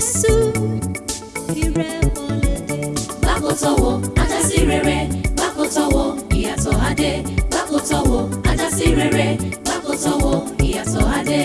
Jésù ire wọlé dé. gbàkótọ́wò ajásí rere gbàkótọ́wò ìyàtọ̀ adé gbàkótọ́wò ajásí rere gbàkótọ́wò ìyàtọ̀ adé.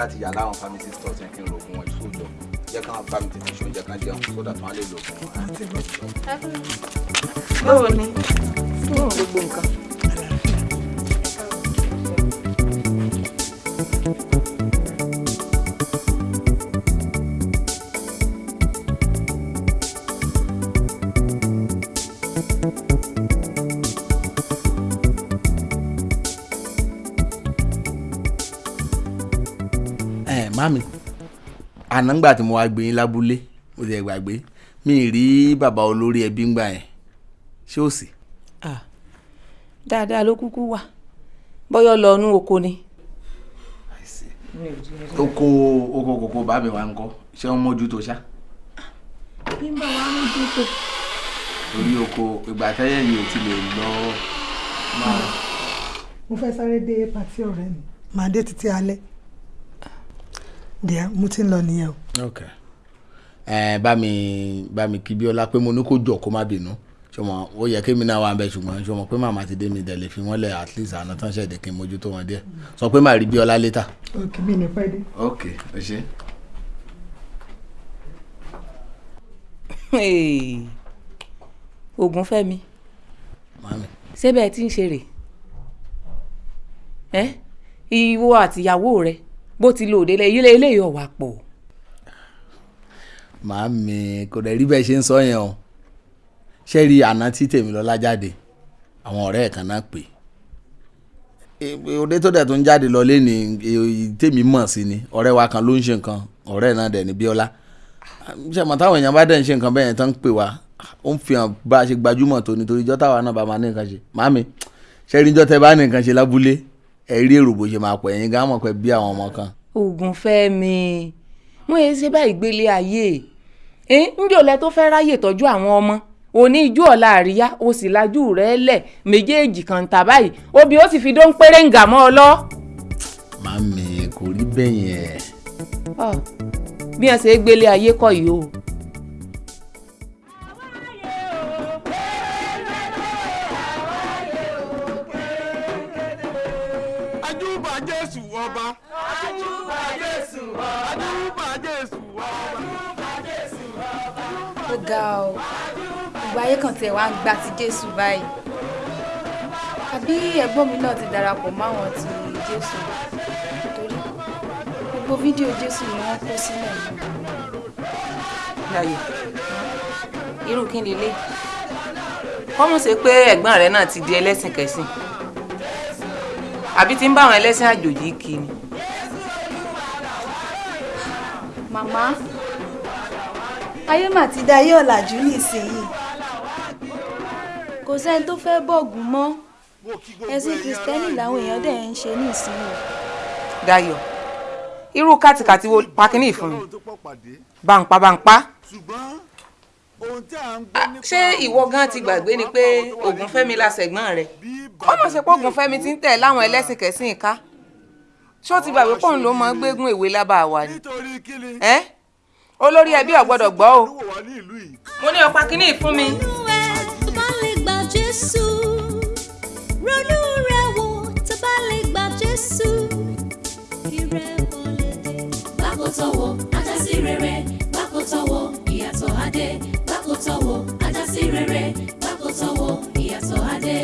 Láti yà láwọn pharmacy stores yẹn kí n lo wọn ìṣòjọ jẹ́ káwọn bá mi tètè ṣe oúnjẹ kan jẹun sódà tí wọ́n lè lo wọn. Bóò ni mami àná ńgbà tí mo wá gbé yín lábúlé mo ti gbàgbé mi ì rí bàbá olórí ẹbí ńgbà yẹn ṣé sí. Ah, dáadáa ló kúkú wà bọ́yọ̀ lọ inú oko ni. oko oko kòkó bá mi wá ń kọ́ ṣé wọ́n mójútó ṣá. nígbà wàá mójútó. torí oko ìgbà tẹ́yẹ̀ yìí ò ti lè lọ. Mo fẹ́ sáré dé pàtí ọ̀rẹ́ mi. Màá dé títí alẹ́. Díà, mo ti ń lọ nìyẹn o. ok ẹ bá mi bá mi kí bíọ́lá pé mo ní kó jọ kó má bínú ṣọmọ ó yẹ kémi náà wà ń bẹ ṣùgbọ́n ṣọmọ pé màmá ti dé mi dẹ̀ lè fi wọ́n lẹ̀ at least àná tán ṣẹ̀dẹ̀ kí n mójútó wọn díẹ̀ sọ pé màá rí bíọ́lá létà. Òkè mi ní pẹ́ dé. ok ẹ ṣe. oògùn fẹ́mi mami ṣé bẹ́ẹ̀ tí ń ṣe rè ẹ́ ìwọ àtìyàwó rẹ bó ti lò òde lẹ́yìn eléyìí ọ̀wà pọ̀ màámi kò dẹ̀ rí bẹ́ẹ̀ ṣe ń sọ yẹn o. Ṣé rí àná tí Tèmilọ́lá jáde? Àwọn ọ̀rẹ́ ẹ̀ kan náà pè. É òde tó dẹ̀ tó ń jáde lọ lẹ́ni tèmi mọ̀ sí ni. Ọ̀rẹ́ wa kan ló ń ṣe nǹkan. Ọ̀rẹ́ náà dẹ̀ ní Bíọ́lá. Ṣe mọ̀ táwọn èèyàn bá dẹ̀ ń ṣe nǹkan bẹ́ẹ̀ yẹn tán ń pè wá? Ó ń fi hàn bá a ṣe gbajúmọ̀ tó nítorí ìjọ́ táwa náà bá máa ní nǹkan ṣe. Màámi ṣé rí ìjọ́ tẹ bá ní nǹkan ṣe lábúlé ẹ rí èrò bó ṣe máa pọ̀ ẹ̀yin gan mọ̀ pé bí àwọn ọmọ kan. Oògùn fẹ́mi mo yẹ ṣe báyìí gbélé ayé. Ẹ ǹjẹ́ ọ̀lẹ́ tó fẹ́ ráyè tọ́jú àwọn ọmọ? Òní ijó ọ̀la àríyá o sì lajú rẹ̀ lẹ̀ méjèèjì kan tà báyìí. Obì ó sì fi dó ń péré ń gà mọ́ ọ lọ. màámi kò rí bẹ́ẹ̀ yẹn. Ọ, bí wọn ṣe gbélé ayé kọ́ yìí o. ọ gbogbo ayé kan tiẹ̀ wá ń gba ti jésù báyìí. Àbí ẹ̀gbọ́n mi náà ti darapọ̀ máwọn ti jésù? Torí gbogbo fídíò jésù ni wọ́n kó sílẹ̀. Yìí. Láyé. Irú kí ni lé kọ́mù ṣe pé ẹ̀gbọ́n rẹ̀ náà ti di ẹlẹ́sìn kẹsìn. Àbí ti ń bá àwọn ẹlẹ́sìn àjòjì kí ni. màmá ayé mà ti da ayé ọ̀làjú nísìnyí. Kò sẹ́ni tó fẹ́ bọ̀gùn mọ́. Ẹ̀sìn kìrìsìtẹ́nì làwọn èèyàn dẹ̀ ń ṣe nísìnyí. Dayọ̀ irú kàtìkàtì wo pakínì fún mi? Ọlọ́run tó pọ̀ pàdé bàǹpá bàǹpá ṣé ìwọ gan ti gbàgbé ni pé Ògúnfẹ́mi làṣẹ̀gbọ́n rẹ̀? Bí kọ́mọ̀ ṣe pé Ògúnfẹ́mi ti ń tẹ̀ láwọn ẹlẹ́sìn kẹsìn ká. Ṣé ó ti gbàgbé pọ́ùn ló mọ gbégún ìwé lábà wa ni? Nítorí kíni? Ẹ́ olórí ẹbí ò gbọ́dọ̀ gbọ́ o mo ní ọ̀pá kínní fún mi. Ronú ẹ tó bá lè gba Jésù. Ronú rẹ wò tó bá lè gba Jésù. Ìrẹ́wọlé dé. Gbàkótọ́wò ajásí rere gbàkótọ́wò ìyàtọ̀ adé gbàkótọ́wò ajásí rere gbàkótọ́wò ìyàtọ̀ adé.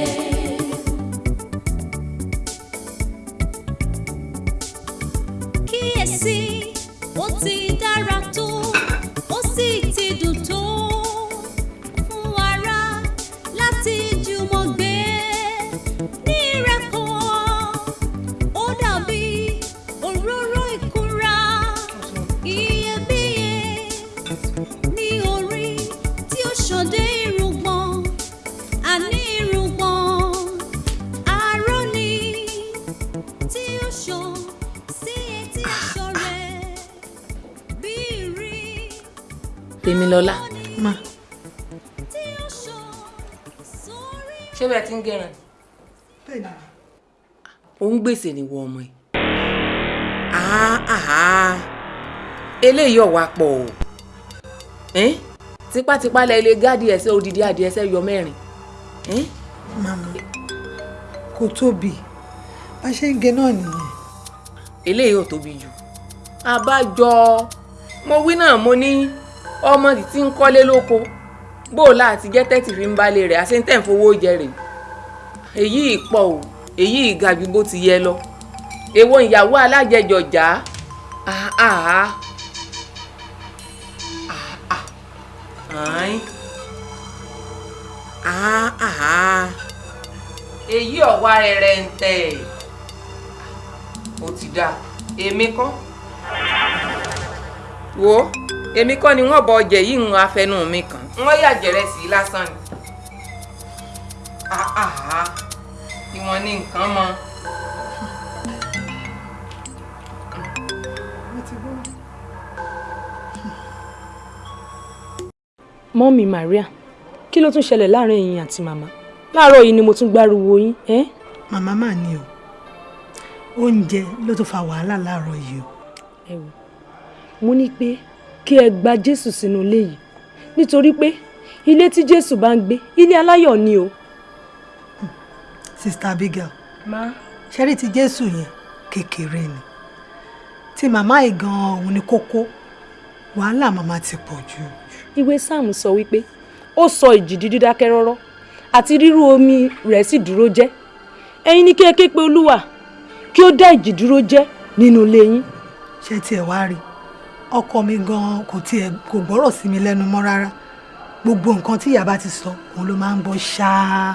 Tèmilọ́lá ma. Ó ṣé bẹ́ẹ̀ ti ń gẹ̀ràn bẹ́ẹ̀ ni òun gbèsè ni wọ ọmọ ẹ̀. Àá eléyìí ọ̀wá pọ̀ o. Ẹ́n? tipátipá lẹ ilé gáàdì ẹsẹ̀ odidi adìẹ ẹsẹ̀ yọ mẹ́rin. Ẹ́n? màmá kò tóbi. Bá ṣe ń gé náà nìyẹn. Eléyìí ò tóbi jù. Àbájọ mo wí náà mo ní ọmọ tí ń kọ́lé lóko. Bóòlà àti jẹ́tẹ́tì fi ń balẹ̀ rẹ̀ àṣẹ ń tẹ̀ ń fowó jẹ rè. Èyí ìpọ̀ o èyí ìga ju bó ti yẹ lọ. Èwo ìyàwó alájẹjọjà àá àá èyí ọ̀wá rẹ̀ ń tẹ̀ ó ti dáa. Èmi kọ́. Wo èmi kọ́ ni wọ́n bọ ọjẹ́ yìí ń afẹnu mi kàn wọ́n yàjẹ̀rẹ̀ sí i lásán ni. Àhàhà. Tí wọ́n ní nǹkan mọ́. Mọ́mí Maria kí ló tún ṣẹlẹ̀ láàárín ẹ̀yin àti màmá? Láàárọ̀ yìí ni mo tún gbárùwò yín màmá mà ní o. Oúnjẹ ló tó fa wàhálà láàárọ̀ yìí o. Ẹ wò mo ní pé kí ẹ gba Jésù sínú ilé yìí. Nítorí pé ilé tí Jésù bá ń gbé ilé aláyọ̀ ni o. sista Abigail má ṣẹ́rí ti jésù yẹn? Kékeré ni. Tí màmá yìí gan-an òun ni kókó. Wàhálà màmá ti pọ̀ jù. Ìwé sáàmù sọ wípé ó sọ ìjì dídákẹ́ rọ́rọ́ àti rírú omi rẹ̀ sì dúró jẹ́. Ẹ̀yin ní kí ẹ ké pe olúwa kí ó dá ìjì dúró jẹ́ nínú ilé yín. Ṣé tiẹ̀ wá rí ọkọ mi gan kò tiẹ̀ kò gbọ́rọ̀ sí mi lẹ́nu mọ́ rárá. Gbogbo nǹkan tí ìyá bá ti sọ òun ló máa ń gbọ́ ṣáá.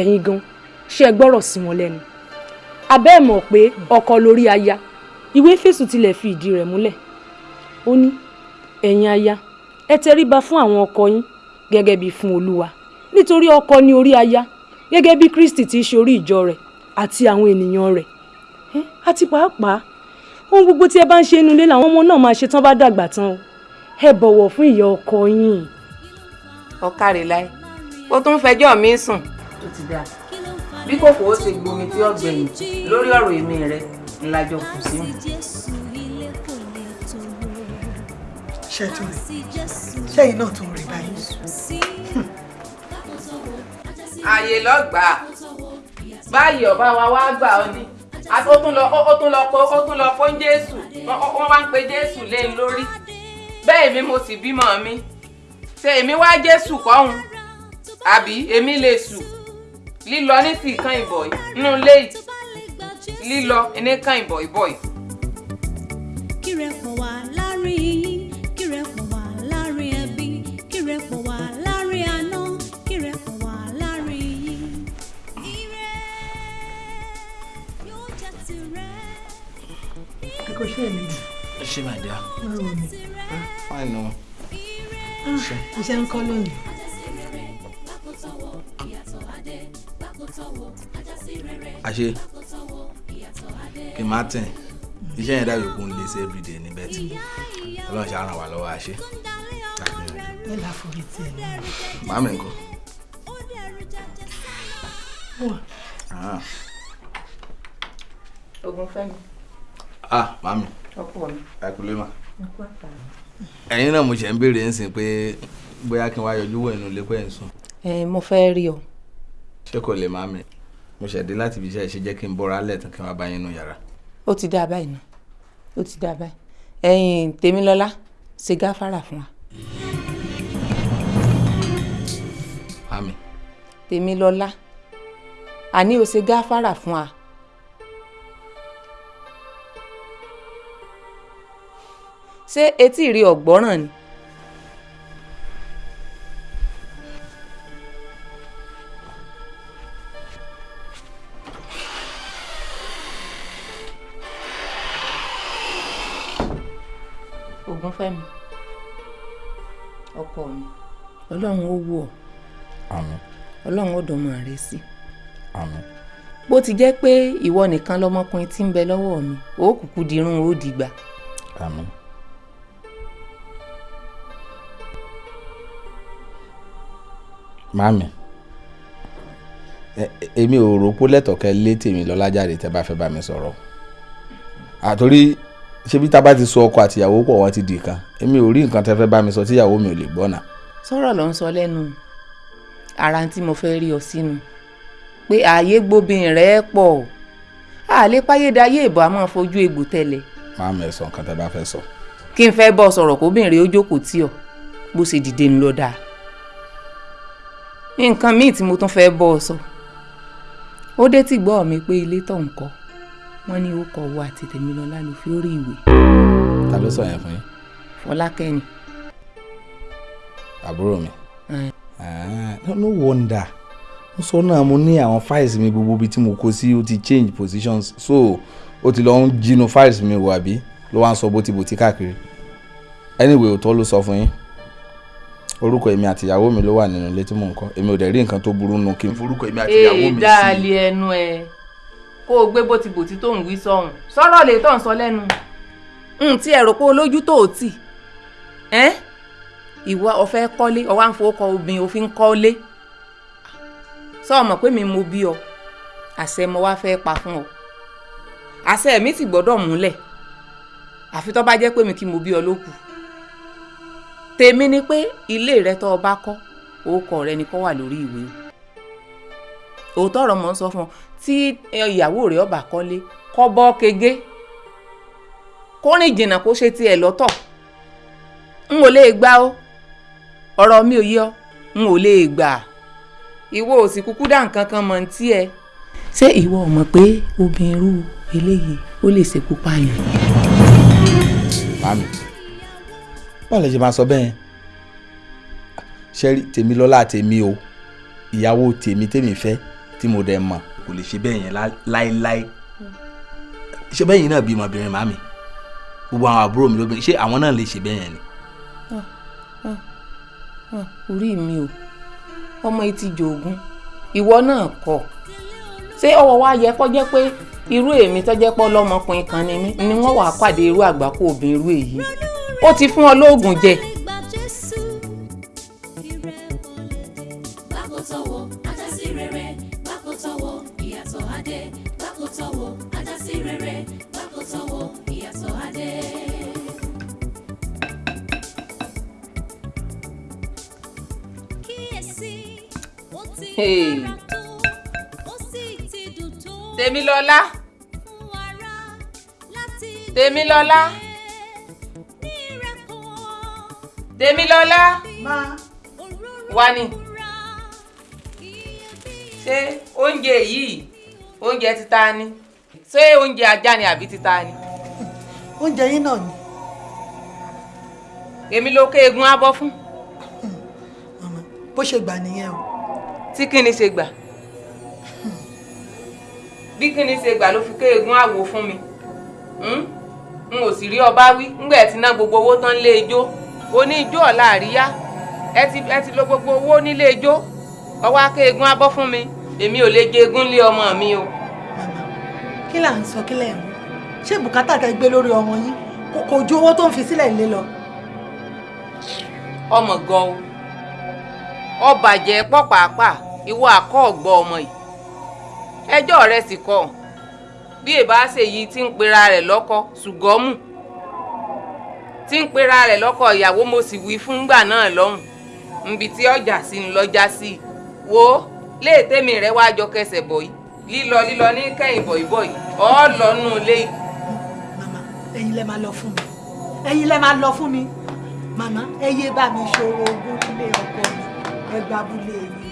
ẹ̀yin gan ṣé ẹ gbọ́rọ̀ sí wọn lẹ́nu? Abẹ́ ẹ̀ mọ̀ pé ọkọ lórí aya ìwé fèsù tilẹ̀ fi ìdí rẹ̀ múlẹ̀. Ó ní ẹ̀yin aya ẹ tẹríba fún àwọn ọkọ yín gẹ́gẹ́ bí fún olúwa. Nítorí ọkọ ní orí aya gẹ́gẹ́ bí kristi ti ṣe ìjọ rẹ̀ àti àwọn ènìyàn rẹ̀. Àti pàápàá ohun gbogbo tí ẹ bá ń ṣe inú ilé làwọn ọmọ náà máa ṣe tán bá dàgbà tán o. Ẹ bọ̀wọ̀ fún ìyá ọkọ yín. ọ̀kàrẹ̀ láì ó tún fẹjọ́ mi sùn. Ó ti dáa. Bí kòkó ó ṣe gbomi tí ó gbẹ̀yìn lórí ọ̀rọ̀ èmi rẹ̀ ńlájọ kù sí mi. ṣé tó rí? Ṣẹ́yìn náà tó rí báyìí. ààyè lọ́gbàá báyìí ọba wa wá gbà ọ ni ó tún lọ ó tún lọ pé ó tún lọ fún jésù. Wọ́n wá ń pe jésù lé e lórí. Bẹ́ẹ̀ mi mo sì bímọ mi. Ṣe èmi wá jésù kọ́hún àbí èmi lè sù? Lílọ ní sì kan ìbọ̀ nínú ilé lílọ ní kan ìbọ̀ ìbọ̀ yìí. kírẹ̀pọ̀ wà láàárín yín kò ṣe jù ṣé my dear. Báwo ni? Fine o. Iṣẹ́ ń kọ́ lónìí. àṣe kí n má tẹ̀ iṣẹ́ yẹn dàbí kún lè ṣe everyday ní bẹ́ẹ̀ tí ọlọ́run ṣe ràn wá lọ́wọ́ àṣe ẹ là forí tiẹ̀ náà. màmí nǹkan. Wà. Ah. Ogun fẹ́mi ah màmí ọkọ mi. Ẹ kú lé mà ẹ̀yin náà mo ṣe ń béèrè ń sìn pé bóyá kí n wá yọjú wọ̀ inú ilé pẹ́ ń sùn. Ẹ mo fẹ́ rí ọ. Ṣé kò lè màmí mo ṣẹ̀ dé láti ibi iṣẹ́ ṣe jẹ́ kí n bọ́ra lẹ̀ tán kí n wá bá yín nù yàrá? Ó ti dáa báyìí náà ó ti dáa báyìí. Ẹ̀yin tèmilọ́lá ṣe gáfárà fún wa. Màmí tèmilọ́lá àní o ṣe gáfárà fún wa. Ṣé etí rí ọ̀gbọ́ràn ni. Ògúnfẹ́mi ọkọ mi. Ọlọ́run ó wù ọ́. Àmín. Ọlọ́run ó dọ̀mọ rẹ sí. Àmín. Bó ti jẹ́ pé ìwọ nìkan lọmọkùnrin tí ń bẹ lọ́wọ́ mi ó kúkú dirun ó dìgbà. Àmín ẹ- èmi ò rò pé lẹ́tọ̀ọ́kẹ́ lé tèmi lọ́lá jáde tẹ́ bá fẹ́ bá mi sọ̀rọ̀. Àtòrí ṣebí tá a bá ti so ọkọ àtìyàwó pọ̀ wọ́n ti dì kan èmi ò rí nǹkan tẹ́ fẹ́ bá mi sọ tíyàwó mi ò lè gbọ́ náà. Sọ̀rọ̀ ló ń sọ lẹ́nu. Ara tí mo fẹ́ rí ọ sínú. Pé ààyè gbóbin rẹ̀ pọ̀. Àlẹ́ páyédáyé ìbò àmọ́ fojú egbò tẹ̀lẹ̀. Màmí ẹ sọ nǹkan tẹ́ bá fẹ́ sọ. Kí n fẹ́ bọ́ sọ̀rọ̀ kóbìnrin ó jókòó ọ. Bó ṣe dìde ń lọ dáa nǹkan míì tí mo tún fẹ́ bọ́ ọ sọ. Ó dé tí gbọ́ mi pé ilé tó ń kọ́ wọ́n ní ó kọ owó àti Tèmilọ́lá ló fi orí ìwé. Ta ló sọ yẹn fún yín? Fọlákẹ́ni àbúrò mi. Ah, no wonder. Mo sọ náà mo ní àwọn files mi gbogbo ibi tí mo kó sí ó ti change positions. So ó ti lọ ń jinú files mi wò àbí? Ló wá ń sọ bótibòtí káàkiri. Anyway òótọ́ ló sọ fún yín orúkọ èmi àti ìyàwó mi ló wà nínú ilé tí mò ń kọ́. Èmi ò dẹ̀ rí nǹkan tó burú nù kí n forúkọ èmi àti ìyàwó mi sí. dáàlì ẹnu ẹ. Kó o gbé bótibòtí tó ń wí sọhùn sọ̀rọ̀ lè tó ń sọ lẹ́nu. N tí ẹ rò pé olójú tó o tì. Ẹ́ ìwọ ọ̀fẹ́ kọ́lé ọwọ́ à ń fowó kọ obìnrin òfin kọ́lé. Sọ ọmọ pé mi mo bí ọ? Àṣẹ mo wá fẹ́ pa fún ọ. Àṣẹ mi sì gbọ́dọ̀ múlẹ̀. Àfi tó bá jẹ́ pé mi kí mo bí ọ ló kù tèmi ni pé ilé rẹ tó o bá kọ́ orúkọ rẹ ni kó wà lórí ìwé. O òótọ́ ọ̀rọ̀ mọ̀ ń sọ fún ọ tí ìyàwó rẹ̀ ọba kọ́lé kọ́ bọ́ kege kó rìn jìnnà kó ṣe tiẹ̀ lọ́tọ̀. N ò lè gbà ó ọ̀rọ̀ mi ò yé ọ. N ò lè gbà. Ìwọ ò sì kúkú dá nǹkan kan mọ̀ ní tiẹ̀. ṣé ìwọ ò mọ̀ pé obìnrin irú eléyìí ó lè ṣekú pààyàn. Báwo lè ṣe máa sọ bẹ́ẹ̀? Ṣẹ́rí tèmi lọ́lá tèmi o. Ìyàwó tèmi tèmi fẹ́ tí mo dẹ̀ mọ̀ kò lè ṣe bẹ́ẹ̀ yẹn lá- láéláé. Ṣé bẹ́ẹ̀ yẹn náà bímọ obìnrin màmí gbogbo àwọn àbúrò mi lóbìnrin ṣé àwọn náà lè ṣe bẹ́ẹ̀ yẹn ni. Orí mi o. Ọmọ yìí ti jòògùn. Ìwọ náà kọ. Ṣé ọwọ́ wa yẹ kó jẹ́ pé irú èmi tó jẹ́ pọ́ lọ́mọkùnrin kan ni mí ni wọ́n wàá pàdé irú àgbákò obìnrin irú èyí ó ti fún ọ lóògùn jẹ. Tèmilọ́lá Tèmilọ́lá Tèmilọ́lá wá ní ṣé oúnjẹ yìí oúnjẹ títa ni? Ṣé oúnjẹ ajá ni àbí títa ni? Oúnjẹ yín náà ni. Èmi ló ké egun abọ́ fún. Bó ṣe gbà nìyẹn o. Tí kíni ṣe gbà? Bí kíni ṣe gbà ló fi ké egun àwo fún mi? Hmm? n ò sì rí ọba wí. Ńgbà ti ná gbogbo owó tán lé ijó oní ijó ọ̀la àríyá. Ẹ ti ẹ ti lo gbogbo owó nílé ijó. Ọwọ́ aké egun abọ́ fún mi. Èmi ò lè jẹ egun lé ọmọ mi o. Kí là ń sọ kí lẹ̀ ń ṣé bùkátà tẹ gbé lórí ọmọ yín? Kò ju owó tó ń fi sílẹ̀ lé lọ. Ọmọ gan o. Ọbàjẹ́ pọ̀ pàápàá. Ìwọ àkọ́ ọ̀gbọ́ ọmọ yìí. Ẹjọ́ rẹ sì kọ́. Bí èbá ṣe yìí tí ń pera rẹ̀ lọ́kọ ṣùgọ́mù tí ń pera rẹ̀ lọ́kọ ìyàwó mo sì wí fún gbà náà lọ́hùn. Nbi tí ọjà sí ń lọ́jà sí i. Wo léètèmi rẹ wá jọ kẹsẹ̀ bọ̀ yìí. Lílọ lílọ ní kẹ́yìn bọ̀yìbọ̀yì ọ̀ lọ́nù lé yìí. Màmá ẹ̀yin lẹ máa lọ fún mi. Ẹ̀yin lẹ máa lọ fún mi. Màmá ẹ yé bá mi ṣòro ogún nílé ọkọ mi. Ẹ gba abúlé lọ.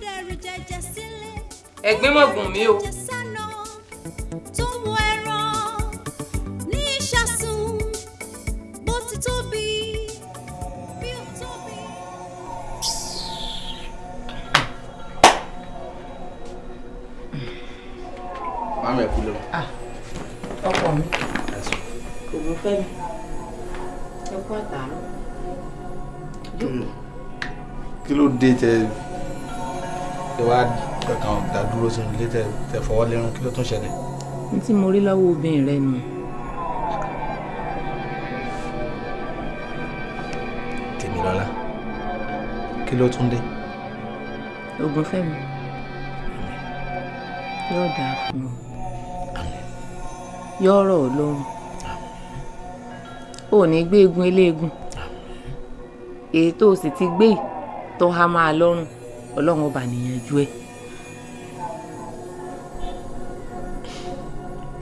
dẹrù jẹjẹ sílé. ẹ̀gbín mọ̀gùn mi o. tẹ ẹ wá kàn dá dúró sínú ilé tẹ tẹ fọwọ́ lẹ́rùn kí ló tún ṣẹlẹ̀. ní tí mo rí lọ́wọ́ obìnrin rẹ nù Tèmilọ́lá kí ló tún dé. ògùn fẹ́ mi yóò dáa fún ọ yóò rọ̀ ọ́ lọ́rùn. Ò ní gbé egun eléegun. Èyí tó o sì ti gbé yìí tó há máa lọ́rùn ọlọ́run ọba nìyànjú ẹ̀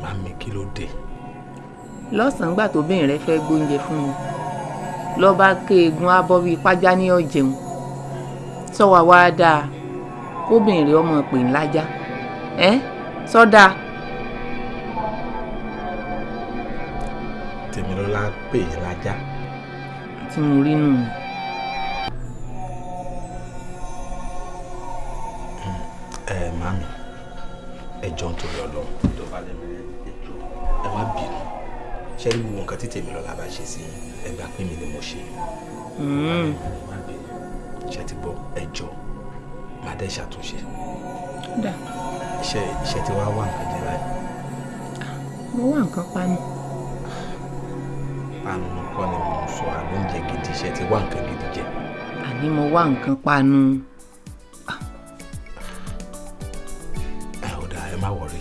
màmí kí ló dé. lọ́sàn-án gbà tóbìnrin rẹ fẹ́ gbóúnjẹ fún mi lọ́ba ké egun abọ́ bíi pájá ní ọ̀jẹun sọ́wọ́ wá dáa kóbìnrin ọmọ pè ńlájá ẹ́ sọ́dà Tèmilọ́lá pè é lájá. tí mo rí nù. ẹ nǹkan panu. ẹ ò dáa ẹ má wọrí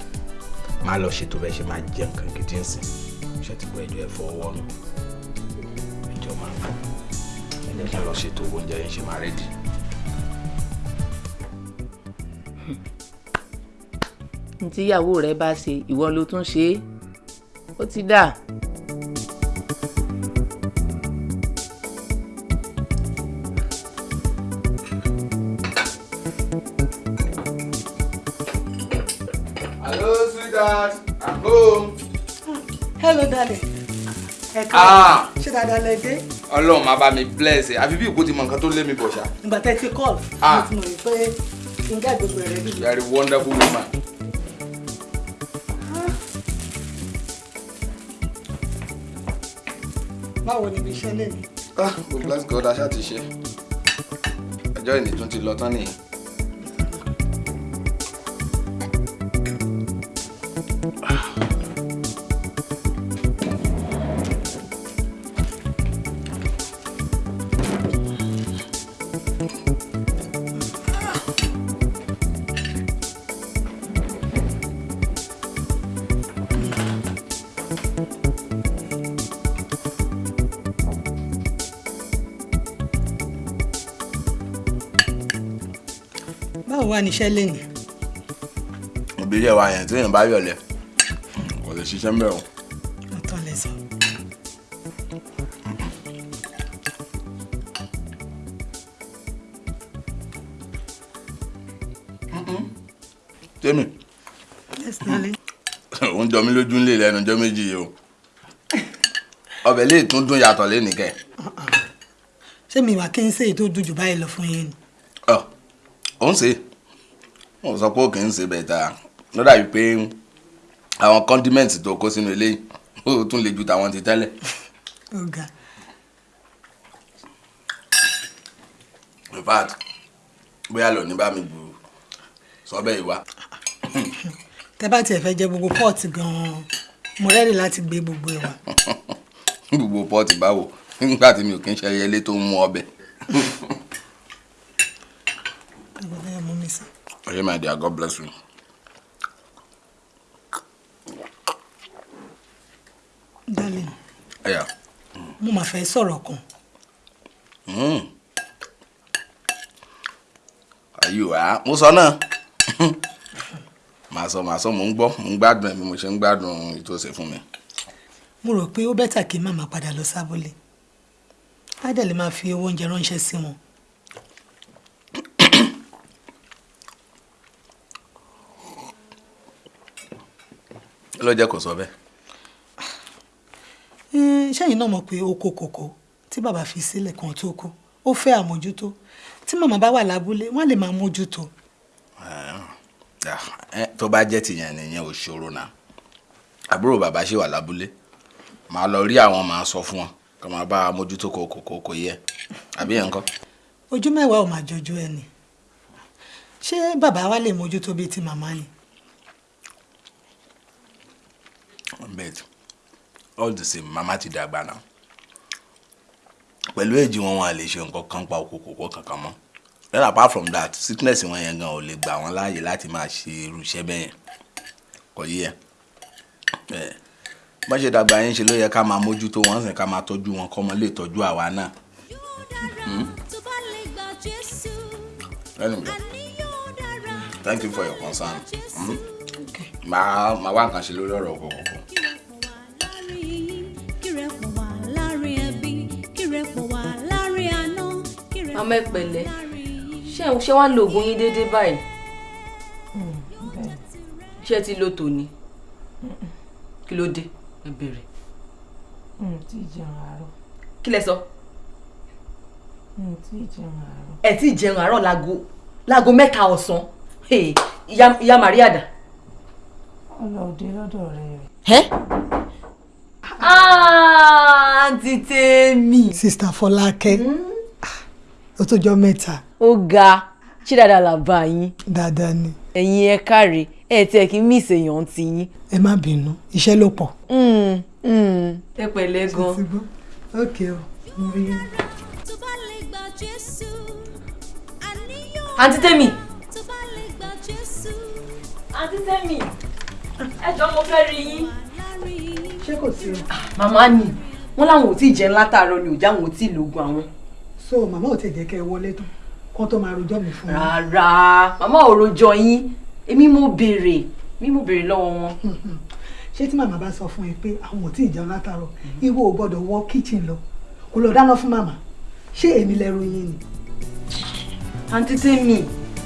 má lọ ṣètò bẹ́ẹ̀ ṣe máa jẹ nǹkan gidi ńsìn ṣe ti gbọ́ ẹjọ́ ẹ fọwọ́ nù ẹjọ́ máa ń bọ̀ ẹ jẹ́ kí n lọ ṣètò oúnjẹ yẹn ṣe máa rẹ́dì. tíyàwó rẹ bá ṣe ìwọ ló tún ṣe é ó ti dà. Ṣé dáadáa lẹ dé ọlọ́run máa bá mi bless ẹ àfi bí ìkó ti mọ nǹkan tó lé mi bọ̀ ṣá. ìgbà tẹ́ ti call Ah. mo ti mọ̀ pé ǹjẹ́ gbogbo rẹ̀ bí. you are a wonderful woman. báwo ni ibi iṣẹ́ lè ní. ah we bless God aṣá ti ṣe ọjọ́ ìní tún ti lọ tán nìyí. Báwo wà ní iṣẹ́ lè ní. òbí yẹ wa yẹn tí èèyàn bá yọ̀lẹ̀ kò lè ṣiṣẹ́ ń bẹ̀ o. ọ̀tọ̀ lẹ sọ. tèmi yes darling. òun jọ mí lójú ńlẹ̀ lẹ́nu ọjọ́ méjì yìí o ọbẹ̀ lè tún dún yàtọ̀ lé nìkẹ́ ṣé mi wà kí n ṣe èyí tó dùn jù báyìí lọ fún yín ni. ọ ò ń ṣe ò sọ pé kì í ṣe bẹ́ẹ̀ ta ló dàbí pé àwọn kọ́ndímẹ́ǹtì tó kó sínú eléyìí ó tún le ju tàwọn ti tẹ́lẹ̀. Ga. In fact bóyá lọ ní bá mi gbù sọ bẹ́ẹ̀ wá. Tẹ bá tiẹ̀ fẹ́ jẹ gbogbo pọ́ọ̀tì gan-an mo rẹ́rì láti gbé gbogbo ẹ̀ wá. gbogbo pọ́ọ̀tì báwo? Nígbà tí mi ò kí ń ṣe ẹyẹlé tó ń mú ọbẹ̀ ẹgbẹ́ bẹ́ẹ̀ mú mi ọ̀rẹ́ my dear God bless you. darling ẹ̀yà mo máa fẹ́ sọ̀rọ̀ kan. ayé wa mo sọ náà màá sọ màá sọ mò ń gbọ́ mò ń gbádùn ẹ̀ bí mo ṣe ń gbádùn ètò ọ̀sẹ̀ fún mi. mo rò pé ó bẹ́tà kí màmá padà lọ sábúlé á dẹ̀ lè máa fi owó oúnjẹ ránṣẹ́ sí wọn. Ló jẹ́ kó sọ bẹ́ẹ̀. Ṣẹ́yìn náà mọ̀ pé oko kòkó tí bàbá fi sílẹ̀ kan tó kú ó fẹ́ àmójútó tí màmá bá wà lábúlé wọ́n lè máa mójútó. Ah, tó bá jẹ́ tìyẹn nìyẹn ò ṣòro náà àbúrò bàbá ṣì wà lábúlé màá lọ rí àwọn màá sọ fún wọn kí wọ́n bá mójútó kòkó kòkó yẹ àbí yẹn kọ́. ojú mẹ́wàá ò máa jọjú ẹ ni ṣé bàbá wa lè mójútó bíi ti màmá ni. But all the same mama ti dàgbà náà. Pẹ̀lú èjì wọn wọn à lè ṣe nǹkan kan pa òkú kòkó kankan mọ́. Then apart from that sickness wọn yẹn gan ò lè gbà wọn láàyè láti máa ṣe irú iṣẹ́ bẹ́ẹ̀ kò yí ẹ. Bọ́n ṣe dàgbà yẹn ṣe ló yẹ ká máa mójútó wọn sìn ká máa tọ́jú wọn kọ́mọ lè tọ́jú àwa náà. anyway. Dára thank you for your concern. Mm? màá wá nǹkan ṣe lórí ọ̀rọ̀ òkú màmá ẹ pẹ̀lẹ́. Ṣé ṣé wàá lo oògùn yín déédéé báyìí? Ṣé ti lo tòní? Kí ló dé? Ẹ bèrè. Tí ì jẹun àárọ̀. Kí lẹ sọ? Tí ì jẹun àárọ̀. Ẹ tí ì jẹun àárọ̀ láago láago mẹ́ta ọ̀sán. Ìyá Maria dà. ọlọ́ọ̀dẹ lọ́dọ̀ rẹ̀ àǹtí tèmi. sista fọlákẹ́ ó tó jọ mẹ́ta ó ga ṣé dáadáa là bá yín dáadáa ni ẹ̀yin ẹ káre ẹ tiẹ̀ kí miss èèyàn ti yín. ẹ má bínú iṣẹ́ ló pọ̀. ẹ pẹ̀lẹ́ gan. ok o mo rí i. àǹtí tèmi. àǹtí tèmi ẹ jọ mo fẹ́ rí yín. Ṣé kò sí o. màmá ni wọn làwọn ò tí ì jẹun látàárọ̀ ni ò já wọn ò tí ì lògùn àwọn. so màmá ò tẹ̀ jẹ́ kẹ́ ẹ wọlé tán kó tó máa rojọ́ mi fún mi. rárá màmá ò rojọ́ yín èmi mo béèrè èmi mo béèrè lọ́wọ́ wọn. ṣé tí màmá bá sọ fún ẹ pé àwọn ò tí ì jẹun látàárọ̀ ìwọ ò gbọ́dọ̀ wọ kíchìn lọ kó lọ dáná fún màmá ṣé èmi lẹ́rù yín ni. àǹtí tèmi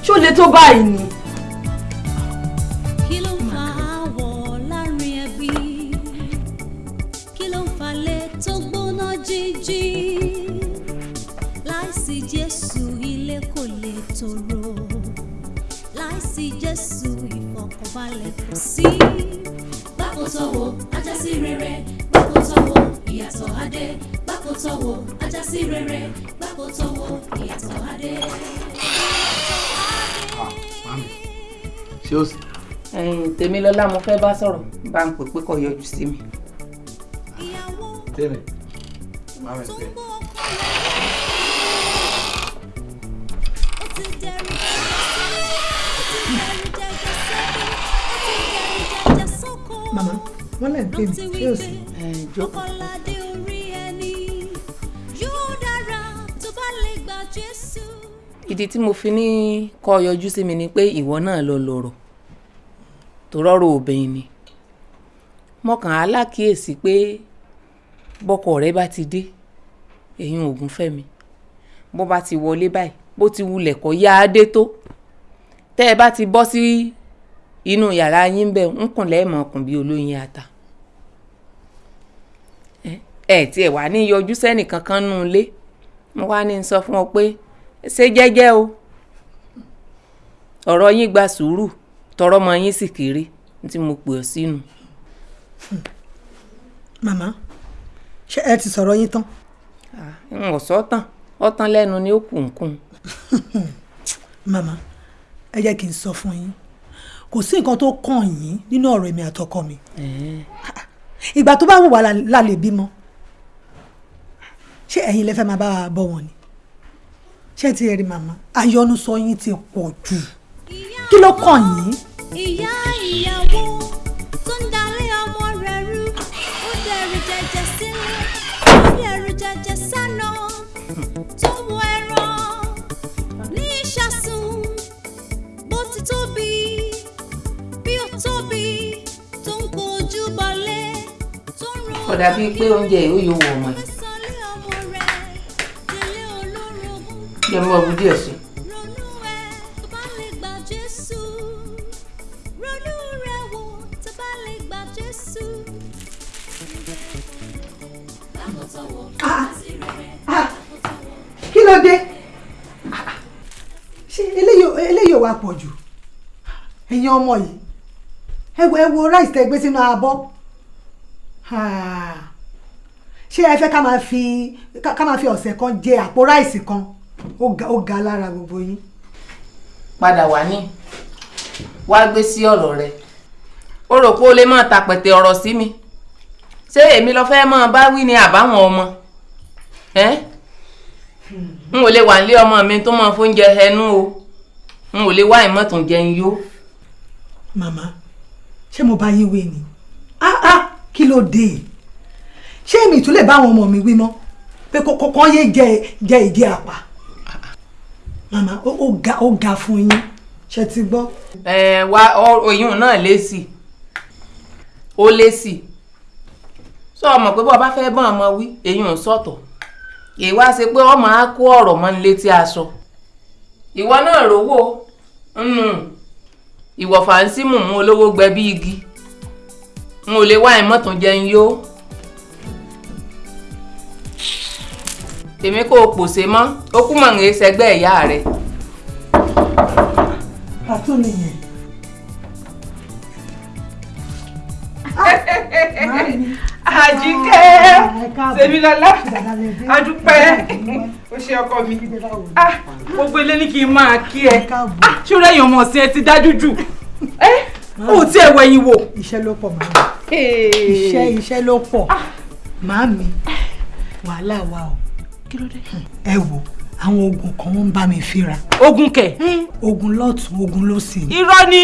ṣó le tó báyìí ni. Jíjí láìsí jésù ilé kò lè tòrò láìsí jésù ìfọ̀kànbalẹ̀ kò sí. Gbàkótọ́wò ajásí rere gbàkótọ́wò ìyàtọ̀ adé gbàkótọ́wò ajásí rere gbàkótọ́wò ìyàtọ̀ adé. ṣé o sì. tèmilọ́lá mo fẹ́ bá sọ̀rọ̀ bá ń pè pé kó yọjú sí mi. tèmi mami pé. màmá wọn lè pè mí sì. yóò gba jésù. ìdí tí mo fi ní kó yọjú sí mi ni pé ìwọ náà lọ lọ́rọ̀ tó rọ́rọ̀ obìnrin ni mo kàn á lákìyèsí pé bọ́kọ rẹ bá ti dé èyí ògùn fẹ́mi bó bá ti wọlé báyìí bó ti wulẹ̀ kọ́ yá á dé tó. Tẹ́ ẹ bá ti bọ́ sí inú yàrá yín bẹ́ẹ̀ ń kùn lẹ́ẹ̀mọ̀ ọkùn bíi olóyin ata. Ẹ tiẹ̀ wá ní yọjú sẹ́nì kankan nù ilé. Mo wá ní sọ fún ọ pé ṣe jẹ́jẹ́ o? Ọ̀rọ̀ yín gba sùúrù tọrọ ọmọ yín sì kéré tí mo pè ọ́ sínú. màmá ṣé ẹ ti sọ̀rọ̀ yín tán. n ò sọ tán. Ọtán lẹ́nu ni ó kù ń kùn. màmá ẹ jẹ́ kí n sọ fún yín. Kò sí nǹkan tó kàn yín nínú ọ̀rọ̀ èmi àtọkọ mi. Ìgbà tó bá wù wá la- lè bímọ. Ṣé ẹ̀yin lẹ fẹ́ máa bá wa bọ́ wọn ni? Ṣé ti rí màmá? Ayọ́nusọ yín ti pọ̀ jù. Kí ló kàn yín. ìyá ìyàwó kódà bíi pé oúnjẹ yìí ó yóò wọ ọmọ yìí jẹ́ mọ́ ọbú díẹ̀ sí i. Ah. Ah, kí ló dé ṣé eléyìí ò- wá pọ̀ jù ẹ̀yin ọmọ yìí ẹ wo rice tẹ gbé sínú abọ́ ṣé ẹ fẹ́ ká máa fi ká máa fi ọ̀sẹ̀ kan jẹ àpò ráìsì kan? Ó ga lára gbogbo yín. padà wá ní. Wá gbé sí ọ̀rọ̀ rẹ. Ó rò pé ó lè máa tapẹ̀tẹ̀ ọ̀rọ̀ sí mi. Ṣé èmi lọ fẹ́ máa bá wí ni àbáwọn ọmọ? N ò lè wà nílé ọmọ mi tó máa fóúnjẹ ẹnu o. N ò lè wá ìmọ̀tún jẹun yó màmá ṣé mo bá yín wé ni? Ah ah ló dé ṣé èmi tún lè bá àwọn ọmọ mi wí mọ́? Pé kọ́kọ́ yé jẹ jẹ ìdí àpà. Màmá ó ga ó ga fún yín. Ṣe ti gbọ́. ẹ wá oyún náà lésì ó lésì sọ ọmọ pé bọ́ bá fẹ́ bọ́n ọmọ wí èyí ò sọ̀tọ̀? Èyí wá ṣe pé ọmọ á kó ọ̀rọ̀ mọ́ ní létí aṣọ ìwọ náà rówó nù ìwọ̀fà ń sí mùmú olówó gbẹ bí igi n ò lè wá ìmọ̀tún jẹun yó. Tèmi kò pòṣe mọ́. Ó kú mọ̀ ń ṣẹgbẹ́ ìyá rẹ̀. àtún nìyẹn. àjíkẹ́. Tèmilọ́lá adúpẹ́ ó ṣe ọkọ mi. Ah gbogbo ilé ní kí n máa kí ẹ. Ah ṣó rẹ̀yìn ọmọ ọ̀sìn ẹ ti dájú jù ò tí ẹ wẹ̀yìn wò. iṣẹ́ ló pọ̀ màmá iṣẹ́ iṣẹ́ ló pọ̀ màmí wàhálà wà o kí ló dé. ẹ wò àwọn oògùn kan wọ́n ń bá mi fínra. ogun kẹ. oògùn lọ́tún oògùn lósì. irọ́ ni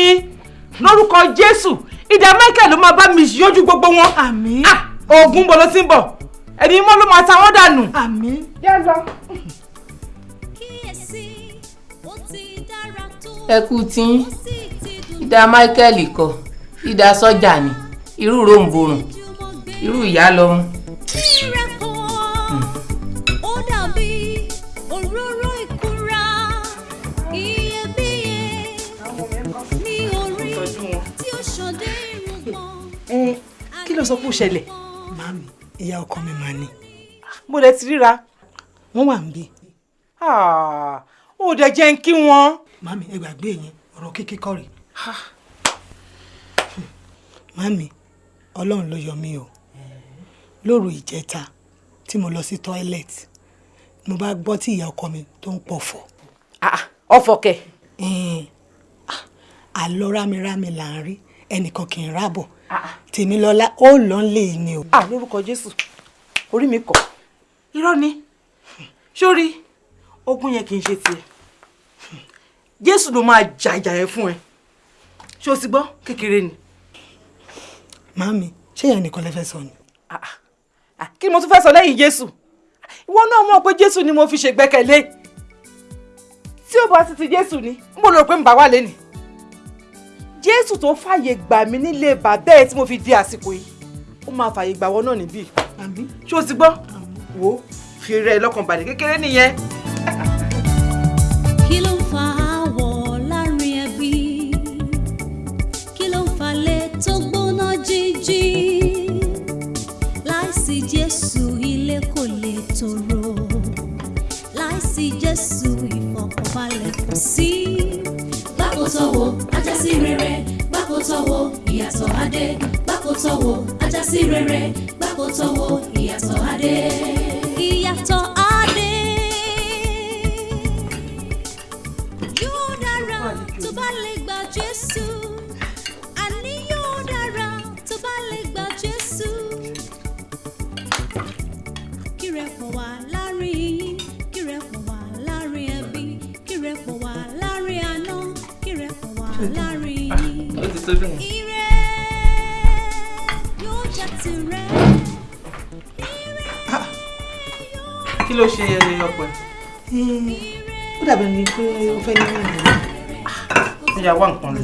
lórúkọ jésù ìdá michael ló máa bá mi yọjú gbogbo wọn. àmín. oògùn bọ̀ ló ti ń bọ̀ ẹ̀mí mọ́ ló máa ta wọ́n dànù. àmín. yá lọ. ti ẹ kú tí ìdá Michael kọ ìdá sọ́jà ni irú ròǹbòrùn irú ìyá lọ́mú. Eh, kí ló sọ pé ó ṣẹlẹ̀. màmí ìyá ọkọ mi máa ní. mo lè ti ríra. wọ́n wà ń bí. Ah, ó dẹ̀ jẹ́ ń kí wọn. màmí ẹ gbàgbé yẹn ọ̀rọ̀ kíkí kọ́ rèé màmí ọlọ́run ló yọ mí o. Lóru ìjẹta tí mo lọ sí toilet mo bá gbọ́ tí ìyá ọkọ mi tó ń pọ̀fọ̀. Ọ̀fọ̀ kẹ̀. àlọ́ rámirámi là ń rí ẹnìkan kì í rábọ̀. Tèmilọ́lá ó lọ ń lè ní o. à lórúkọ jésù orí mi kọ̀. Irọ́ ni. Sórí ogun yẹn kì í ṣe tiẹ̀. Jésù ló máa jà ìjà yẹn fún ẹ ṣé o ti gbọ́? Kékeré ni. màmí ṣé ìyá nìkan lè fẹ́ sọ ni. Ah, kí ni mo tún fẹ́ sọ lẹ́yìn jésù? Ìwọ náà mọ̀ pé jésù ni mo fi ṣègbẹ́kẹ̀lé tí ó bá ti ti jésù ni bò lọ pé n bá wà lẹ́nìí jésù tó fàyè gbà mí nílé bàbá ẹ tí mo fi di àsìkò yìí ó máa fàyè gbà wọ́n náà níbí. Ṣé o ti gbọ́? Wò ó fi rẹ lọ́kàn balẹ̀. Kékeré nìyẹn. Jésù ilé kò lè tòrò. Láìsí jésù ìfọ̀kànbalẹ̀ kò sí. gbàkótọ́wò ajásí rere. Gbàkótọ́wò ìyàtọ̀ adé gbàkótọ́wò ajásí rere. Gbàkótọ́wò ìyàtọ̀ adé. ìyàtọ̀ adé yóò dára tó bá lè yóò jẹ́ tirẹ̀. kí ló ṣe ọpẹ. ó dàbí ẹni pé ó fẹ́ ní ìrìn àjò. ó yà wá nǹkan lọ.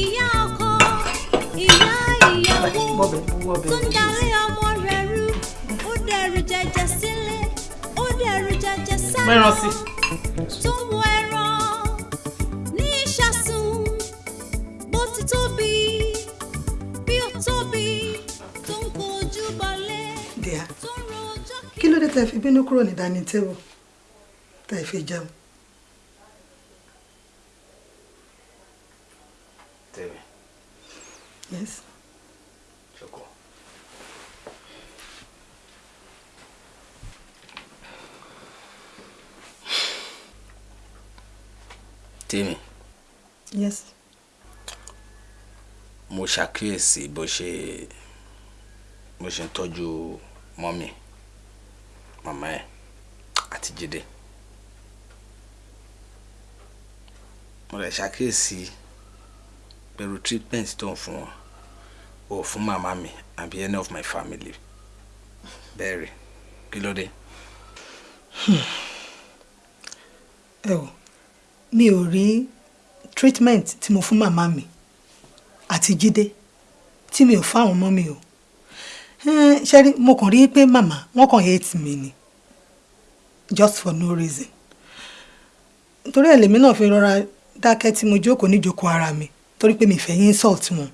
ìyá ọkọ ìyá ìyàwó tó ń darí sáà sí. tó wo ẹran ní ìṣàsùn bó ti tóbi bí ó tóbi tó ń kojú balẹ̀ díà tó ń rojọ́ kí ló dé tẹ́ fi bínú kúrò ní dining table tẹ́ fi jẹun. tèmi yes. Tèmi. Yes. mo ṣàkíyèsí bó ṣe bó ṣe ń tọ́jú mọ́mì màmá ẹ̀ àti jíde mo lè ṣàkíyèsí pẹ̀lú treatment tó ń fún wọn ò fún màmá mi àbí any of my family. Bẹ́ẹ̀ rí. Kí ló dé. ẹ o mi ò rí treatment tí mo fún màmá mi àti jíde tí mi ò fáwọn ọmọ mi o. Ṣe mo kàn rí pé màmá wọn kàn hate mi ni just for no reason. Torí ẹ̀ lèmi náà fi rọra dákẹ́ tí mo jókòó níjókòó ara mi torí pé mi fẹ́ yín insult wọn.